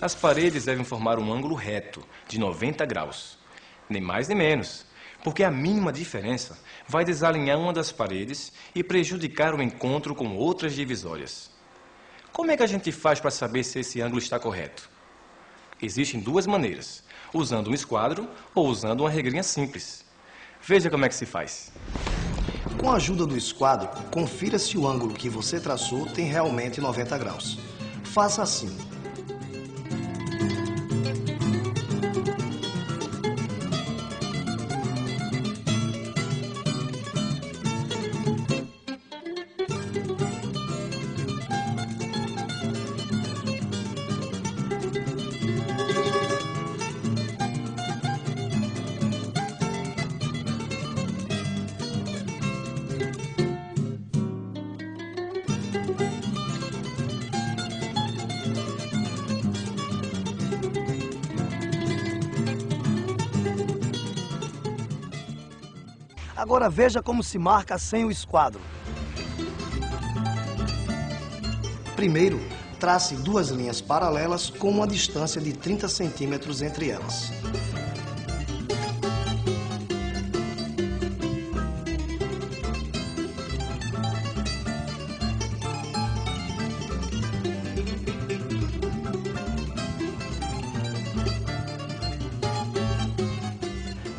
As paredes devem formar um ângulo reto, de 90 graus. Nem mais nem menos, porque a mínima diferença vai desalinhar uma das paredes e prejudicar o encontro com outras divisórias. Como é que a gente faz para saber se esse ângulo está correto? Existem duas maneiras, usando um esquadro ou usando uma regrinha simples. Veja como é que se faz. Com a ajuda do esquadro, confira se o ângulo que você traçou tem realmente 90 graus. Faça assim. Agora veja como se marca sem o esquadro. Primeiro, trace duas linhas paralelas com uma distância de 30 centímetros entre elas.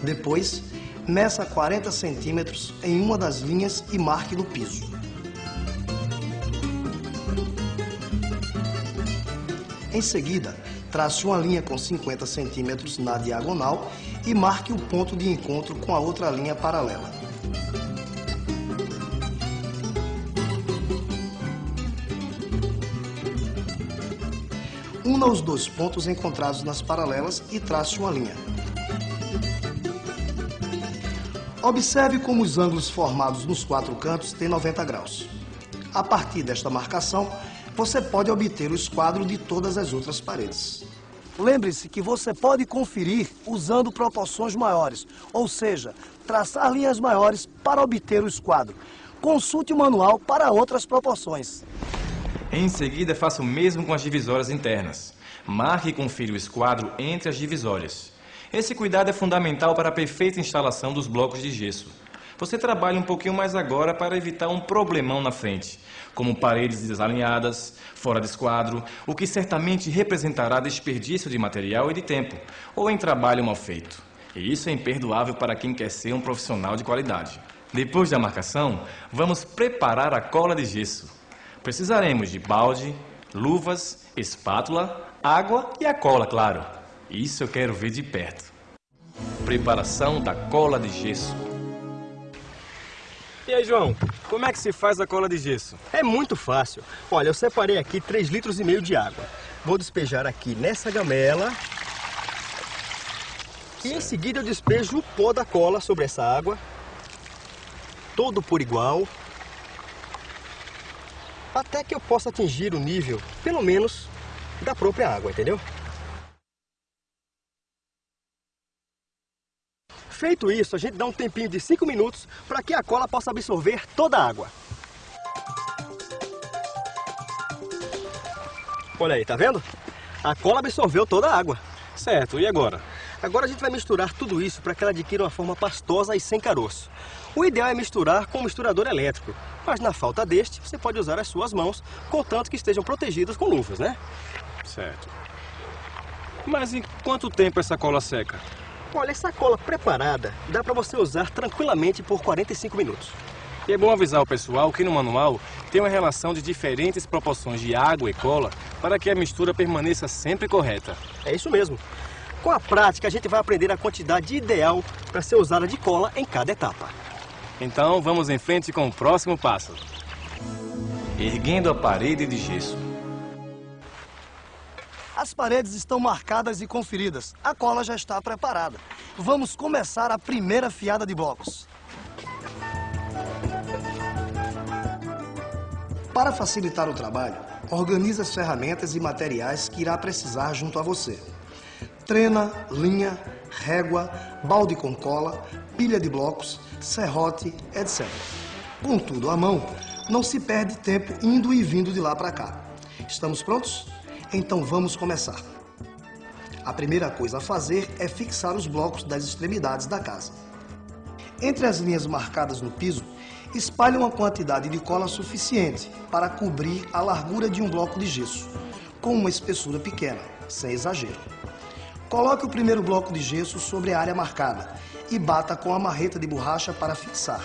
Depois, meça 40 centímetros em uma das linhas e marque no piso. Em seguida, trace uma linha com 50 centímetros na diagonal e marque o ponto de encontro com a outra linha paralela. Una os dois pontos encontrados nas paralelas e trace uma linha. Observe como os ângulos formados nos quatro cantos têm 90 graus. A partir desta marcação, você pode obter o esquadro de todas as outras paredes. Lembre-se que você pode conferir usando proporções maiores, ou seja, traçar linhas maiores para obter o esquadro. Consulte o manual para outras proporções. Em seguida, faça o mesmo com as divisórias internas. Marque e confira o esquadro entre as divisórias. Esse cuidado é fundamental para a perfeita instalação dos blocos de gesso. Você trabalha um pouquinho mais agora para evitar um problemão na frente, como paredes desalinhadas, fora de esquadro, o que certamente representará desperdício de material e de tempo, ou em trabalho mal feito. E isso é imperdoável para quem quer ser um profissional de qualidade. Depois da marcação, vamos preparar a cola de gesso. Precisaremos de balde, luvas, espátula, água e a cola, claro. Isso eu quero ver de perto. Preparação da cola de gesso. E aí, João, como é que se faz a cola de gesso? É muito fácil. Olha, eu separei aqui 3 litros e meio de água. Vou despejar aqui nessa gamela. E em seguida eu despejo o pó da cola sobre essa água. Todo por igual. Até que eu possa atingir o nível, pelo menos, da própria água, entendeu? Feito isso, a gente dá um tempinho de 5 minutos para que a cola possa absorver toda a água. Olha aí, tá vendo? A cola absorveu toda a água. Certo, e agora? Agora a gente vai misturar tudo isso para que ela adquira uma forma pastosa e sem caroço. O ideal é misturar com um misturador elétrico, mas na falta deste, você pode usar as suas mãos, contanto que estejam protegidas com luvas, né? Certo. Mas em quanto tempo essa cola seca? Olha, essa cola preparada dá para você usar tranquilamente por 45 minutos. E é bom avisar o pessoal que no manual tem uma relação de diferentes proporções de água e cola para que a mistura permaneça sempre correta. É isso mesmo. Com a prática, a gente vai aprender a quantidade ideal para ser usada de cola em cada etapa. Então vamos em frente com o próximo passo. Erguendo a parede de gesso. As paredes estão marcadas e conferidas. A cola já está preparada. Vamos começar a primeira fiada de blocos. Para facilitar o trabalho, organize as ferramentas e materiais que irá precisar junto a você. Trena, linha, régua, balde com cola, pilha de blocos, serrote, etc. Com tudo à mão, não se perde tempo indo e vindo de lá para cá. Estamos prontos? Então vamos começar. A primeira coisa a fazer é fixar os blocos das extremidades da casa. Entre as linhas marcadas no piso, espalhe uma quantidade de cola suficiente para cobrir a largura de um bloco de gesso, com uma espessura pequena, sem exagero. Coloque o primeiro bloco de gesso sobre a área marcada e bata com a marreta de borracha para fixar.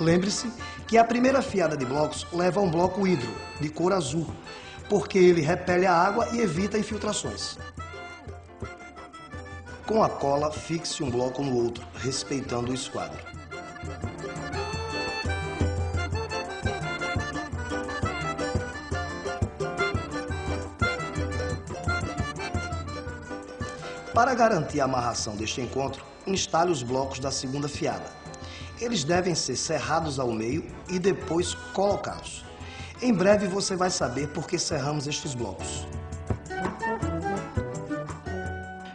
Lembre-se que a primeira fiada de blocos leva um bloco hidro, de cor azul, porque ele repele a água e evita infiltrações. Com a cola, fixe um bloco no outro, respeitando o esquadro. Para garantir a amarração deste encontro, instale os blocos da segunda fiada. Eles devem ser serrados ao meio e depois colocados. Em breve você vai saber por que serramos estes blocos.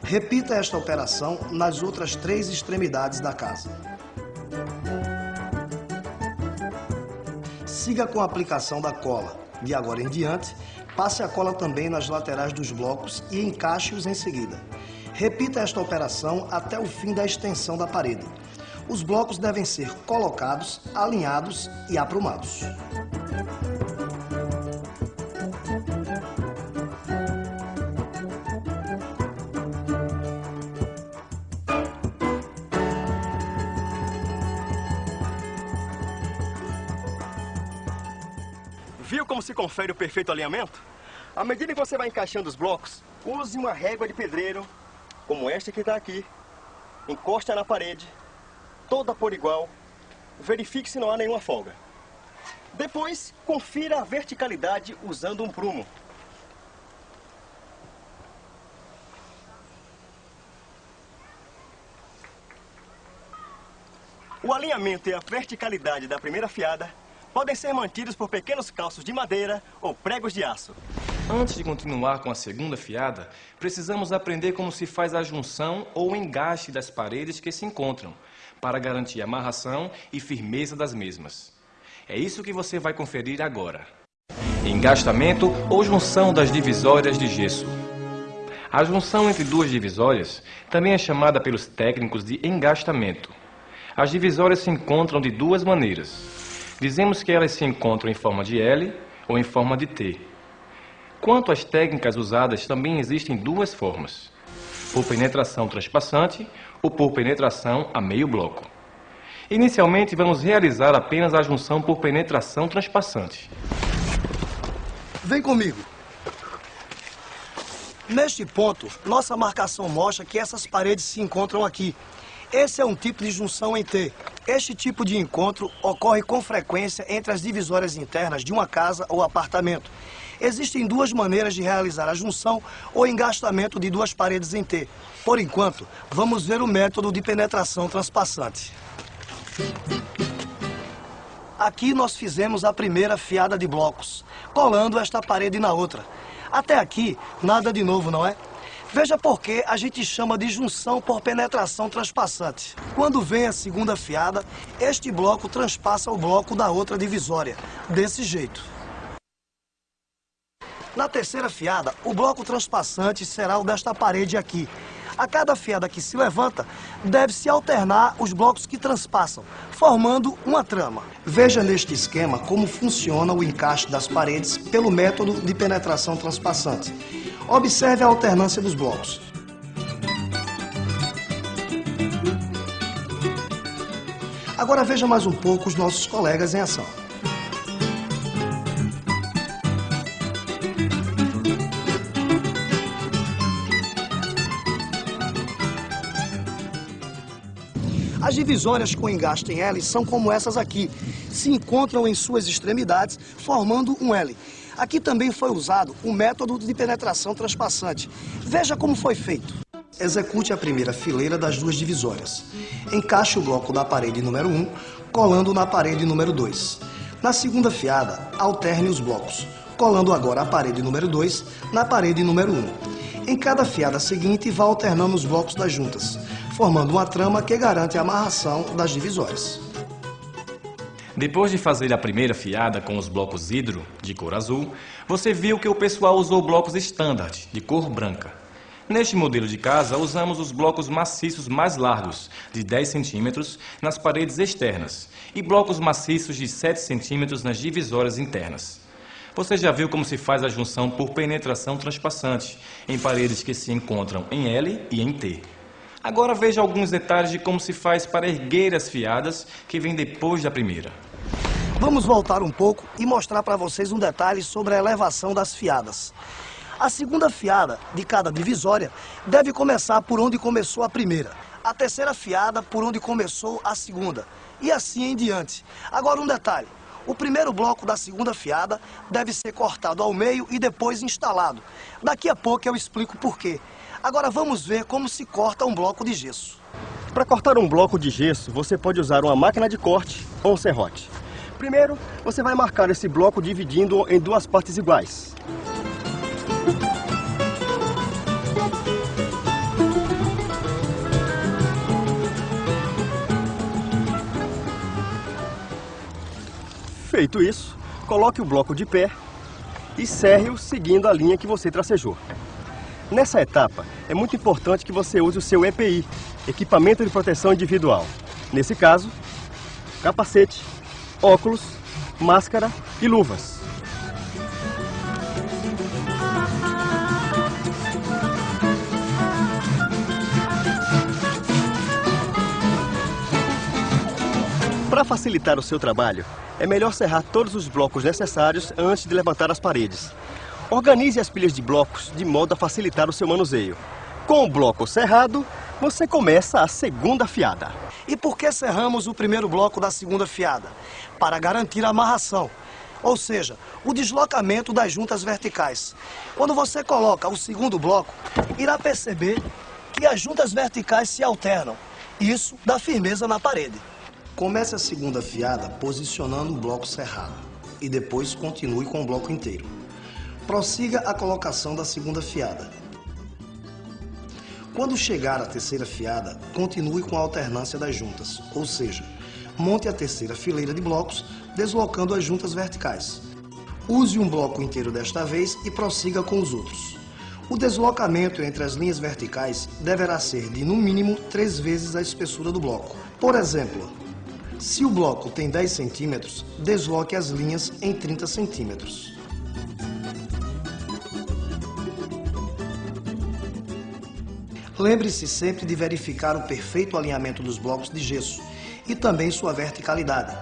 Repita esta operação nas outras três extremidades da casa. Siga com a aplicação da cola. De agora em diante, passe a cola também nas laterais dos blocos e encaixe-os em seguida. Repita esta operação até o fim da extensão da parede. Os blocos devem ser colocados, alinhados e aprumados. Confere o perfeito alinhamento? À medida que você vai encaixando os blocos, use uma régua de pedreiro, como esta que está aqui. Encosta na parede, toda por igual. Verifique se não há nenhuma folga. Depois, confira a verticalidade usando um prumo. O alinhamento e a verticalidade da primeira fiada podem ser mantidos por pequenos calços de madeira ou pregos de aço. Antes de continuar com a segunda fiada, precisamos aprender como se faz a junção ou engaste das paredes que se encontram, para garantir amarração e firmeza das mesmas. É isso que você vai conferir agora. Engastamento ou junção das divisórias de gesso. A junção entre duas divisórias também é chamada pelos técnicos de engastamento. As divisórias se encontram de duas maneiras. Dizemos que elas se encontram em forma de L ou em forma de T. Quanto às técnicas usadas, também existem duas formas: por penetração transpassante ou por penetração a meio bloco. Inicialmente, vamos realizar apenas a junção por penetração transpassante. Vem comigo. Neste ponto, nossa marcação mostra que essas paredes se encontram aqui. Esse é um tipo de junção em T. Este tipo de encontro ocorre com frequência entre as divisórias internas de uma casa ou apartamento. Existem duas maneiras de realizar a junção ou engastamento de duas paredes em T. Por enquanto, vamos ver o método de penetração transpassante. Aqui nós fizemos a primeira fiada de blocos, colando esta parede na outra. Até aqui, nada de novo, não é? Veja por que a gente chama de junção por penetração transpassante. Quando vem a segunda fiada, este bloco transpassa o bloco da outra divisória, desse jeito. Na terceira fiada, o bloco transpassante será o desta parede aqui. A cada fiada que se levanta, deve-se alternar os blocos que transpassam, formando uma trama. Veja neste esquema como funciona o encaixe das paredes pelo método de penetração transpassante. Observe a alternância dos blocos. Agora veja mais um pouco os nossos colegas em ação. As divisórias com engaste em L são como essas aqui. Se encontram em suas extremidades, formando um L. Aqui também foi usado o método de penetração transpassante. Veja como foi feito. Execute a primeira fileira das duas divisórias. Encaixe o bloco da parede número 1, colando na parede número 2. Na segunda fiada, alterne os blocos, colando agora a parede número 2 na parede número 1. Em cada fiada seguinte, vá alternando os blocos das juntas, formando uma trama que garante a amarração das divisórias. Depois de fazer a primeira fiada com os blocos hidro, de cor azul, você viu que o pessoal usou blocos standard, de cor branca. Neste modelo de casa, usamos os blocos maciços mais largos, de 10 centímetros, nas paredes externas, e blocos maciços de 7 centímetros nas divisórias internas. Você já viu como se faz a junção por penetração transpassante, em paredes que se encontram em L e em T. Agora veja alguns detalhes de como se faz para erguer as fiadas que vêm depois da primeira. Vamos voltar um pouco e mostrar para vocês um detalhe sobre a elevação das fiadas. A segunda fiada de cada divisória deve começar por onde começou a primeira. A terceira fiada por onde começou a segunda. E assim em diante. Agora um detalhe. O primeiro bloco da segunda fiada deve ser cortado ao meio e depois instalado. Daqui a pouco eu explico por quê. Agora vamos ver como se corta um bloco de gesso. Para cortar um bloco de gesso, você pode usar uma máquina de corte ou um serrote. Primeiro, você vai marcar esse bloco dividindo em duas partes iguais. Feito isso, coloque o bloco de pé e serre-o seguindo a linha que você tracejou. Nessa etapa, é muito importante que você use o seu EPI, Equipamento de Proteção Individual. Nesse caso, capacete, óculos, máscara e luvas. Para facilitar o seu trabalho, é melhor serrar todos os blocos necessários antes de levantar as paredes. Organize as pilhas de blocos de modo a facilitar o seu manuseio. Com o bloco cerrado, você começa a segunda fiada. E por que cerramos o primeiro bloco da segunda fiada? Para garantir a amarração, ou seja, o deslocamento das juntas verticais. Quando você coloca o segundo bloco, irá perceber que as juntas verticais se alternam. Isso dá firmeza na parede. Comece a segunda fiada posicionando o bloco cerrado e depois continue com o bloco inteiro. Prossiga a colocação da segunda fiada. Quando chegar à terceira fiada, continue com a alternância das juntas, ou seja, monte a terceira fileira de blocos, deslocando as juntas verticais. Use um bloco inteiro desta vez e prossiga com os outros. O deslocamento entre as linhas verticais deverá ser de, no mínimo, três vezes a espessura do bloco. Por exemplo, se o bloco tem 10 centímetros, desloque as linhas em 30 centímetros. Lembre-se sempre de verificar o perfeito alinhamento dos blocos de gesso e também sua verticalidade.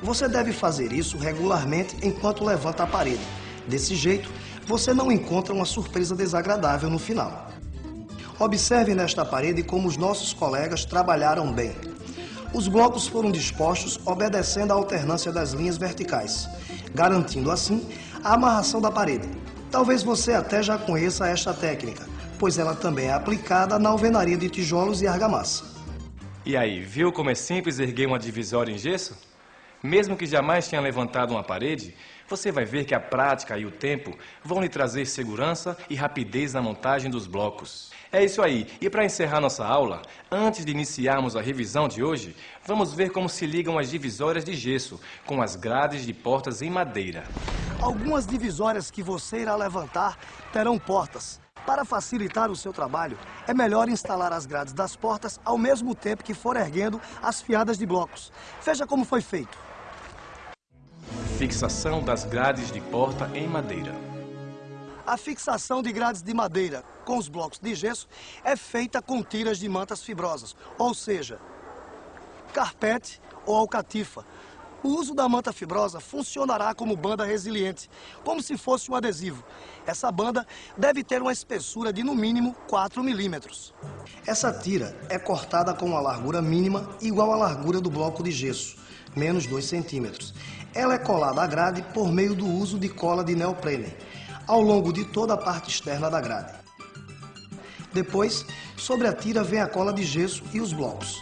Você deve fazer isso regularmente enquanto levanta a parede. Desse jeito, você não encontra uma surpresa desagradável no final. Observe nesta parede como os nossos colegas trabalharam bem. Os blocos foram dispostos obedecendo à alternância das linhas verticais, garantindo assim a amarração da parede. Talvez você até já conheça esta técnica, pois ela também é aplicada na alvenaria de tijolos e argamassa. E aí, viu como é simples erguer uma divisória em gesso? Mesmo que jamais tenha levantado uma parede, você vai ver que a prática e o tempo vão lhe trazer segurança e rapidez na montagem dos blocos. É isso aí. E para encerrar nossa aula, antes de iniciarmos a revisão de hoje, vamos ver como se ligam as divisórias de gesso com as grades de portas em madeira. Algumas divisórias que você irá levantar terão portas. Para facilitar o seu trabalho, é melhor instalar as grades das portas ao mesmo tempo que for erguendo as fiadas de blocos. Veja como foi feito. Fixação das grades de porta em madeira. A fixação de grades de madeira com os blocos de gesso é feita com tiras de mantas fibrosas, ou seja, carpete ou alcatifa, O uso da manta fibrosa funcionará como banda resiliente, como se fosse um adesivo. Essa banda deve ter uma espessura de no mínimo 4 milímetros. Essa tira é cortada com uma largura mínima igual à largura do bloco de gesso, menos 2 centímetros. Ela é colada à grade por meio do uso de cola de neoprene, ao longo de toda a parte externa da grade. Depois, sobre a tira vem a cola de gesso e os blocos.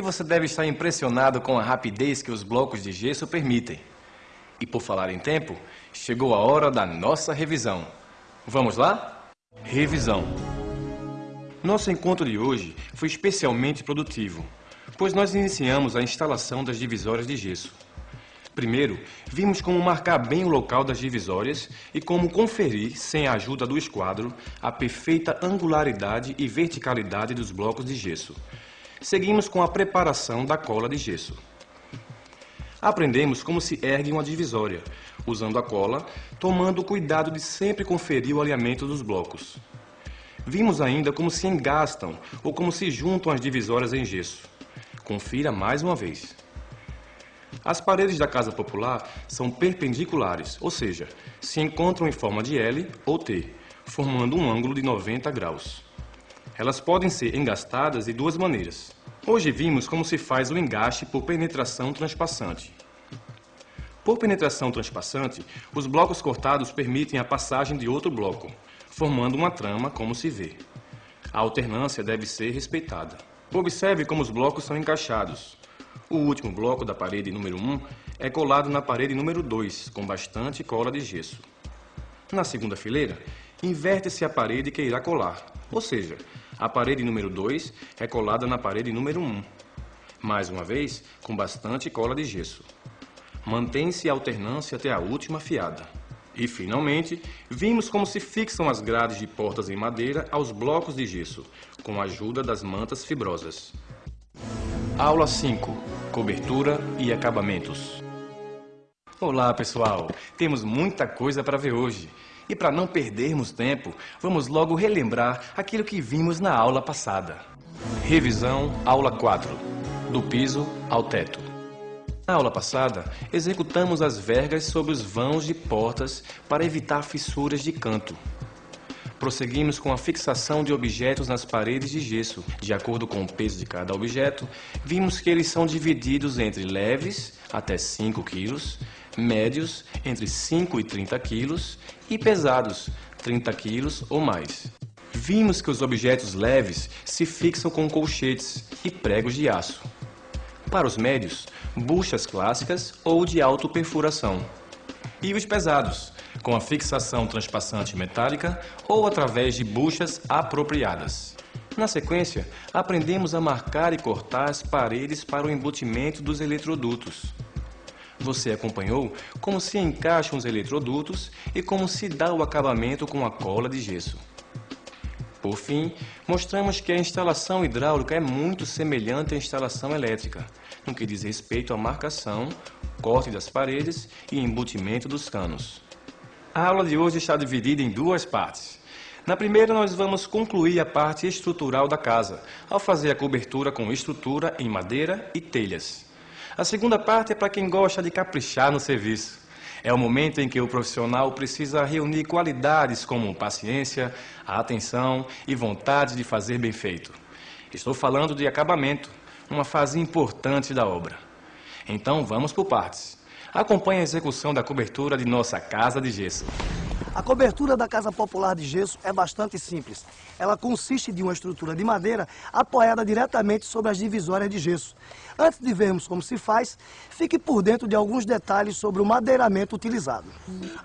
Você deve estar impressionado com a rapidez que os blocos de gesso permitem. E por falar em tempo, chegou a hora da nossa revisão. Vamos lá? Revisão. Nosso encontro de hoje foi especialmente produtivo, pois nós iniciamos a instalação das divisórias de gesso. Primeiro, vimos como marcar bem o local das divisórias e como conferir, sem a ajuda do esquadro, a perfeita angularidade e verticalidade dos blocos de gesso, seguimos com a preparação da cola de gesso. Aprendemos como se ergue uma divisória, usando a cola, tomando o cuidado de sempre conferir o alinhamento dos blocos. Vimos ainda como se engastam ou como se juntam as divisórias em gesso. Confira mais uma vez. As paredes da casa popular são perpendiculares, ou seja, se encontram em forma de L ou T, formando um ângulo de 90 graus. Elas podem ser engastadas de duas maneiras. Hoje vimos como se faz o engaste por penetração transpassante. Por penetração transpassante, os blocos cortados permitem a passagem de outro bloco, formando uma trama, como se vê. A alternância deve ser respeitada. Observe como os blocos são encaixados. O último bloco da parede número 1 é colado na parede número 2, com bastante cola de gesso. Na segunda fileira, inverte-se a parede que irá colar, ou seja, a parede número 2 é colada na parede número 1. Um. Mais uma vez, com bastante cola de gesso. Mantém-se a alternância até a última fiada. E, finalmente, vimos como se fixam as grades de portas em madeira aos blocos de gesso, com a ajuda das mantas fibrosas. Aula 5. Cobertura e acabamentos. Olá, pessoal! Temos muita coisa para ver hoje. E para não perdermos tempo, vamos logo relembrar aquilo que vimos na aula passada. Revisão, aula 4. Do piso ao teto. Na aula passada, executamos as vergas sobre os vãos de portas para evitar fissuras de canto. Prosseguimos com a fixação de objetos nas paredes de gesso. De acordo com o peso de cada objeto, vimos que eles são divididos entre leves, até 5 kg, médios, entre 5 e 30 quilos, e pesados, 30 quilos ou mais. Vimos que os objetos leves se fixam com colchetes e pregos de aço. Para os médios, buchas clássicas ou de autoperfuração. E os pesados, com a fixação transpassante metálica ou através de buchas apropriadas. Na sequência, aprendemos a marcar e cortar as paredes para o embutimento dos eletrodutos. Você acompanhou como se encaixam os eletrodutos e como se dá o acabamento com a cola de gesso. Por fim, mostramos que a instalação hidráulica é muito semelhante à instalação elétrica, no que diz respeito à marcação, corte das paredes e embutimento dos canos. A aula de hoje está dividida em duas partes. Na primeira, nós vamos concluir a parte estrutural da casa, ao fazer a cobertura com estrutura em madeira e telhas. A segunda parte é para quem gosta de caprichar no serviço. É o momento em que o profissional precisa reunir qualidades como paciência, atenção e vontade de fazer bem feito. Estou falando de acabamento, uma fase importante da obra. Então vamos por partes. Acompanhe a execução da cobertura de nossa casa de gesso. A cobertura da Casa Popular de Gesso é bastante simples. Ela consiste de uma estrutura de madeira apoiada diretamente sobre as divisórias de gesso. Antes de vermos como se faz, fique por dentro de alguns detalhes sobre o madeiramento utilizado.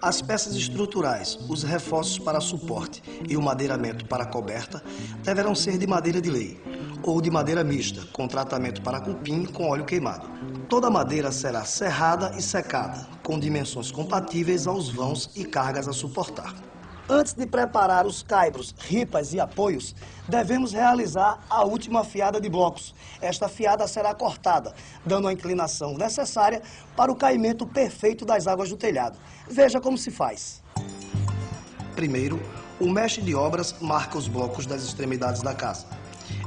As peças estruturais, os reforços para suporte e o madeiramento para coberta deverão ser de madeira de lei ou de madeira mista, com tratamento para cupim com óleo queimado. Toda a madeira será serrada e secada, com dimensões compatíveis aos vãos e cargas a suportar. Antes de preparar os caibros, ripas e apoios, devemos realizar a última fiada de blocos. Esta fiada será cortada, dando a inclinação necessária para o caimento perfeito das águas do telhado. Veja como se faz. Primeiro, o mestre de obras marca os blocos das extremidades da casa.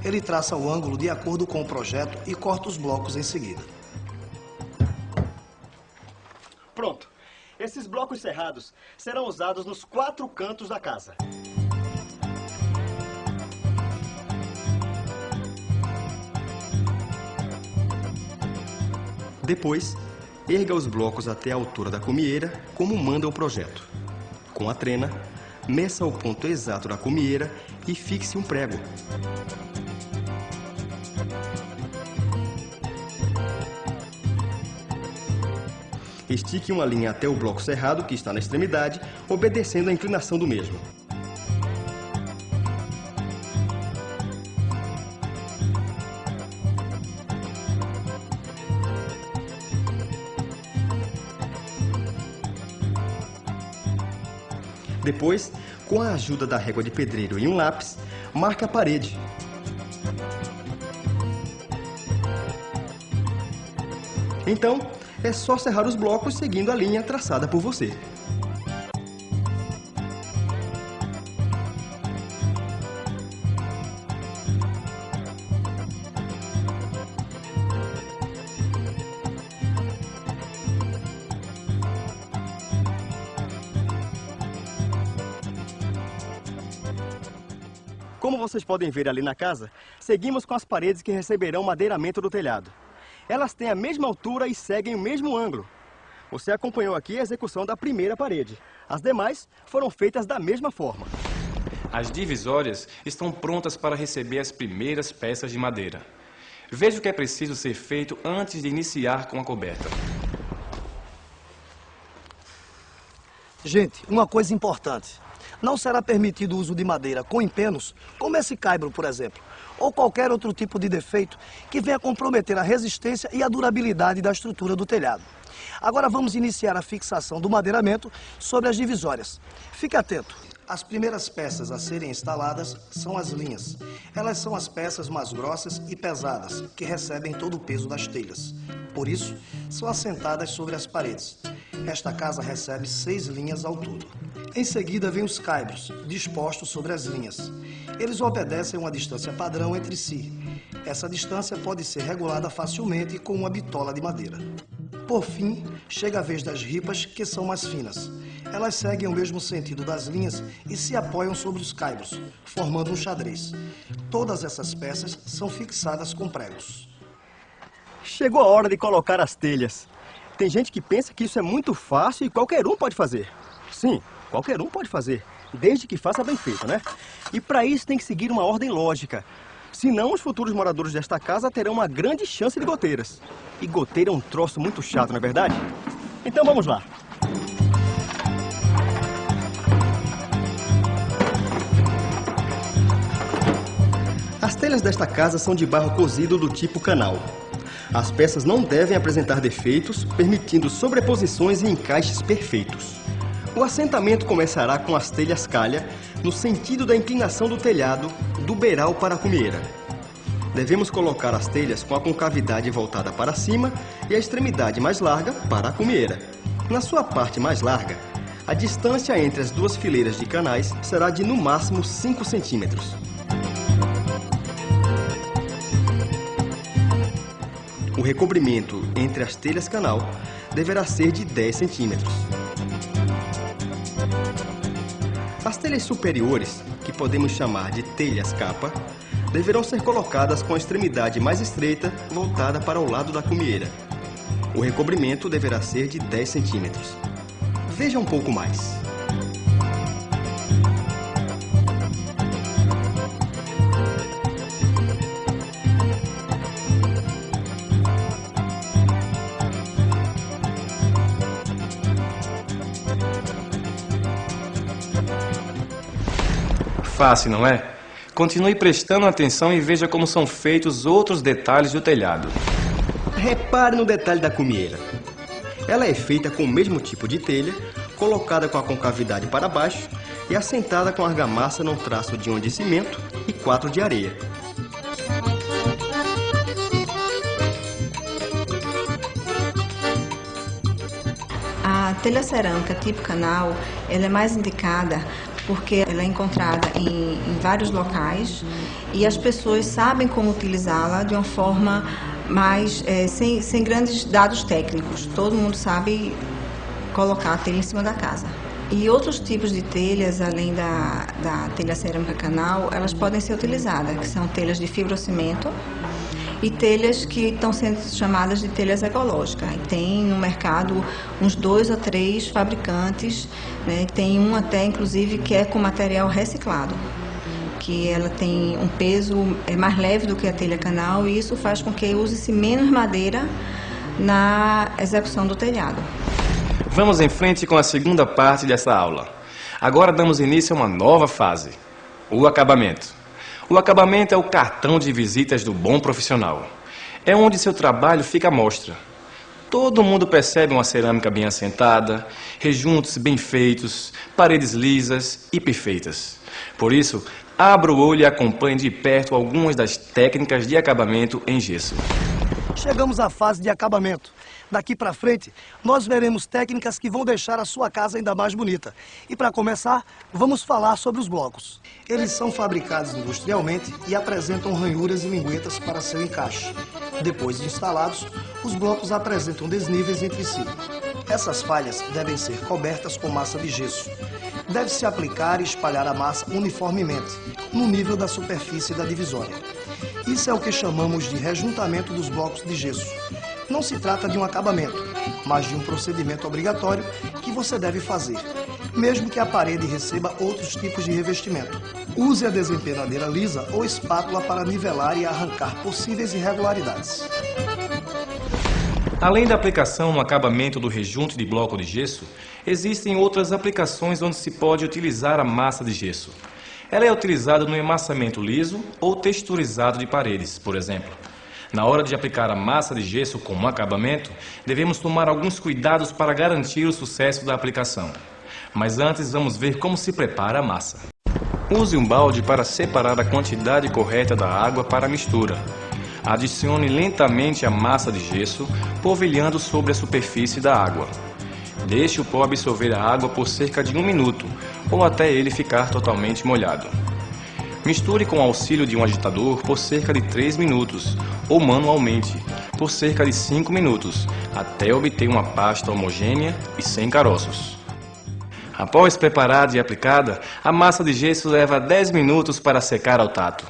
Ele traça o ângulo de acordo com o projeto e corta os blocos em seguida. Pronto. Esses blocos cerrados serão usados nos quatro cantos da casa. Depois, erga os blocos até a altura da cumieira, como manda o projeto. Com a trena, meça o ponto exato da cumieira e fixe um prego. Estique uma linha até o bloco cerrado, que está na extremidade, obedecendo a inclinação do mesmo. Depois, com a ajuda da régua de pedreiro e um lápis, marque a parede. Então, é só serrar os blocos seguindo a linha traçada por você. Como vocês podem ver ali na casa, seguimos com as paredes que receberão madeiramento do telhado. Elas têm a mesma altura e seguem o mesmo ângulo. Você acompanhou aqui a execução da primeira parede. As demais foram feitas da mesma forma. As divisórias estão prontas para receber as primeiras peças de madeira. Veja o que é preciso ser feito antes de iniciar com a coberta. Gente, uma coisa importante. Não será permitido o uso de madeira com empenos, como esse caibro, por exemplo, ou qualquer outro tipo de defeito que venha comprometer a resistência e a durabilidade da estrutura do telhado. Agora vamos iniciar a fixação do madeiramento sobre as divisórias. Fique atento. As primeiras peças a serem instaladas são as linhas. Elas são as peças mais grossas e pesadas, que recebem todo o peso das telhas. Por isso, são assentadas sobre as paredes. Esta casa recebe seis linhas ao todo. Em seguida, vem os caibros, dispostos sobre as linhas. Eles obedecem uma distância padrão entre si. Essa distância pode ser regulada facilmente com uma bitola de madeira. Por fim, chega a vez das ripas, que são mais finas. Elas seguem o mesmo sentido das linhas e se apoiam sobre os caibros, formando um xadrez. Todas essas peças são fixadas com pregos. Chegou a hora de colocar as telhas. Tem gente que pensa que isso é muito fácil e qualquer um pode fazer. Sim, qualquer um pode fazer, desde que faça bem feito, né? E para isso tem que seguir uma ordem lógica. Senão, os futuros moradores desta casa terão uma grande chance de goteiras. E goteira é um troço muito chato, não é verdade? Então vamos lá. As telhas desta casa são de barro cozido do tipo canal. As peças não devem apresentar defeitos, permitindo sobreposições e encaixes perfeitos. O assentamento começará com as telhas calha, no sentido da inclinação do telhado, do beiral para a cumieira. Devemos colocar as telhas com a concavidade voltada para cima e a extremidade mais larga para a cumieira. Na sua parte mais larga, a distância entre as duas fileiras de canais será de no máximo 5 centímetros. O recobrimento entre as telhas canal deverá ser de 10 centímetros. As telhas superiores, que podemos chamar de telhas capa, deverão ser colocadas com a extremidade mais estreita voltada para o lado da cumieira. O recobrimento deverá ser de 10 centímetros. Veja um pouco mais. Fácil, não é? Continue prestando atenção e veja como são feitos outros detalhes do telhado. Repare no detalhe da cumieira. Ela é feita com o mesmo tipo de telha, colocada com a concavidade para baixo e assentada com argamassa num traço de um de cimento e quatro de areia. A telha cerâmica tipo canal, ela é mais indicada porque ela é encontrada em, em vários locais e as pessoas sabem como utilizá-la de uma forma mais é, sem, sem grandes dados técnicos. Todo mundo sabe colocar a telha em cima da casa. E outros tipos de telhas, além da, da telha cerâmica canal, elas podem ser utilizadas, que são telhas de fibrocimento e telhas que estão sendo chamadas de telhas ecológicas. E tem no mercado uns dois a três fabricantes, né? tem um até inclusive que é com material reciclado que ela tem um peso é mais leve do que a telha canal e isso faz com que use-se menos madeira na execução do telhado. Vamos em frente com a segunda parte dessa aula. Agora damos início a uma nova fase, o acabamento. O acabamento é o cartão de visitas do bom profissional. É onde seu trabalho fica à mostra. Todo mundo percebe uma cerâmica bem assentada, rejuntos bem feitos, paredes lisas e perfeitas. Por isso, abra o olho e acompanhe de perto algumas das técnicas de acabamento em gesso. Chegamos à fase de acabamento. Daqui para frente, nós veremos técnicas que vão deixar a sua casa ainda mais bonita. E para começar, vamos falar sobre os blocos. Eles são fabricados industrialmente e apresentam ranhuras e linguetas para seu encaixe. Depois de instalados, os blocos apresentam desníveis entre si. Essas falhas devem ser cobertas com massa de gesso. Deve-se aplicar e espalhar a massa uniformemente, no nível da superfície da divisória. Isso é o que chamamos de rejuntamento dos blocos de gesso. Não se trata de um acabamento, mas de um procedimento obrigatório que você deve fazer, mesmo que a parede receba outros tipos de revestimento. Use a desempenadeira lisa ou espátula para nivelar e arrancar possíveis irregularidades. Além da aplicação no acabamento do rejunte de bloco de gesso, existem outras aplicações onde se pode utilizar a massa de gesso. Ela é utilizada no emassamento liso ou texturizado de paredes, por exemplo. Na hora de aplicar a massa de gesso como acabamento, devemos tomar alguns cuidados para garantir o sucesso da aplicação. Mas antes vamos ver como se prepara a massa. Use um balde para separar a quantidade correta da água para a mistura. Adicione lentamente a massa de gesso, polvilhando sobre a superfície da água. Deixe o pó absorver a água por cerca de um minuto, ou até ele ficar totalmente molhado. Misture com o auxílio de um agitador por cerca de 3 minutos, ou manualmente, por cerca de 5 minutos, até obter uma pasta homogênea e sem caroços. Após preparada e aplicada, a massa de gesso leva 10 minutos para secar ao tato.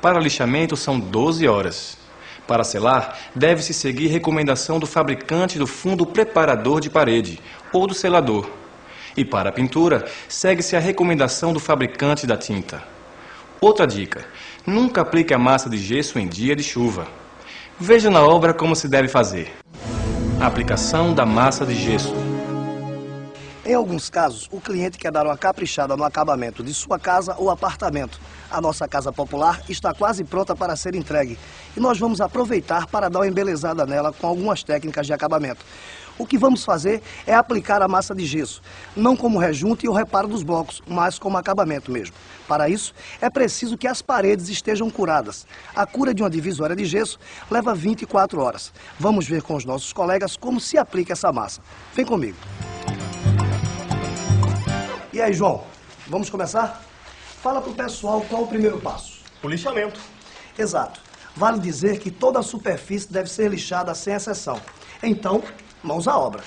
Para lixamento são 12 horas. Para selar, deve-se seguir recomendação do fabricante do fundo preparador de parede ou do selador. E para pintura, segue-se a recomendação do fabricante da tinta. Outra dica: nunca aplique a massa de gesso em dia de chuva. Veja na obra como se deve fazer. Aplicação da massa de gesso. Em alguns casos, o cliente quer dar uma caprichada no acabamento de sua casa ou apartamento. A nossa casa popular está quase pronta para ser entregue e nós vamos aproveitar para dar uma embelezada nela com algumas técnicas de acabamento. O que vamos fazer é aplicar a massa de gesso, não como rejunte e o reparo dos blocos, mas como acabamento mesmo. Para isso, é preciso que as paredes estejam curadas. A cura de uma divisória de gesso leva 24 horas. Vamos ver com os nossos colegas como se aplica essa massa. Vem comigo. E aí, João, vamos começar? Fala pro pessoal qual o primeiro passo. O lixamento. Exato. Vale dizer que toda a superfície deve ser lixada sem exceção. Então, mãos à obra.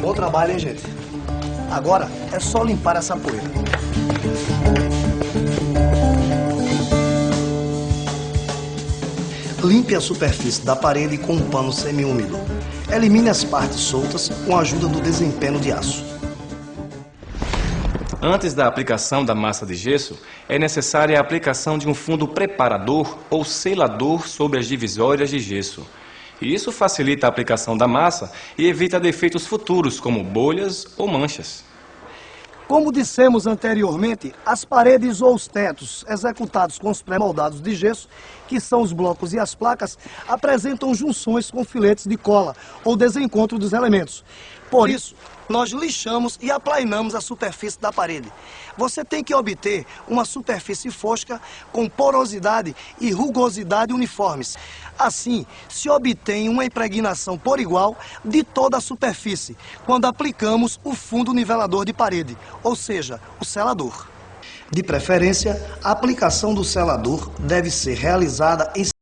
Bom trabalho, hein, gente? Agora é só limpar essa poeira. Limpe a superfície da parede com um pano semiúmido. Elimine as partes soltas com a ajuda do desempenho de aço. Antes da aplicação da massa de gesso, é necessária a aplicação de um fundo preparador ou selador sobre as divisórias de gesso. Isso facilita a aplicação da massa e evita defeitos futuros, como bolhas ou manchas. Como dissemos anteriormente, as paredes ou os tetos executados com os pré-moldados de gesso, que são os blocos e as placas, apresentam junções com filetes de cola ou desencontro dos elementos. Por isso, nós lixamos e aplainamos a superfície da parede. Você tem que obter uma superfície fosca com porosidade e rugosidade uniformes. Assim, se obtém uma impregnação por igual de toda a superfície, quando aplicamos o fundo nivelador de parede, ou seja, o selador. De preferência, a aplicação do selador deve ser realizada em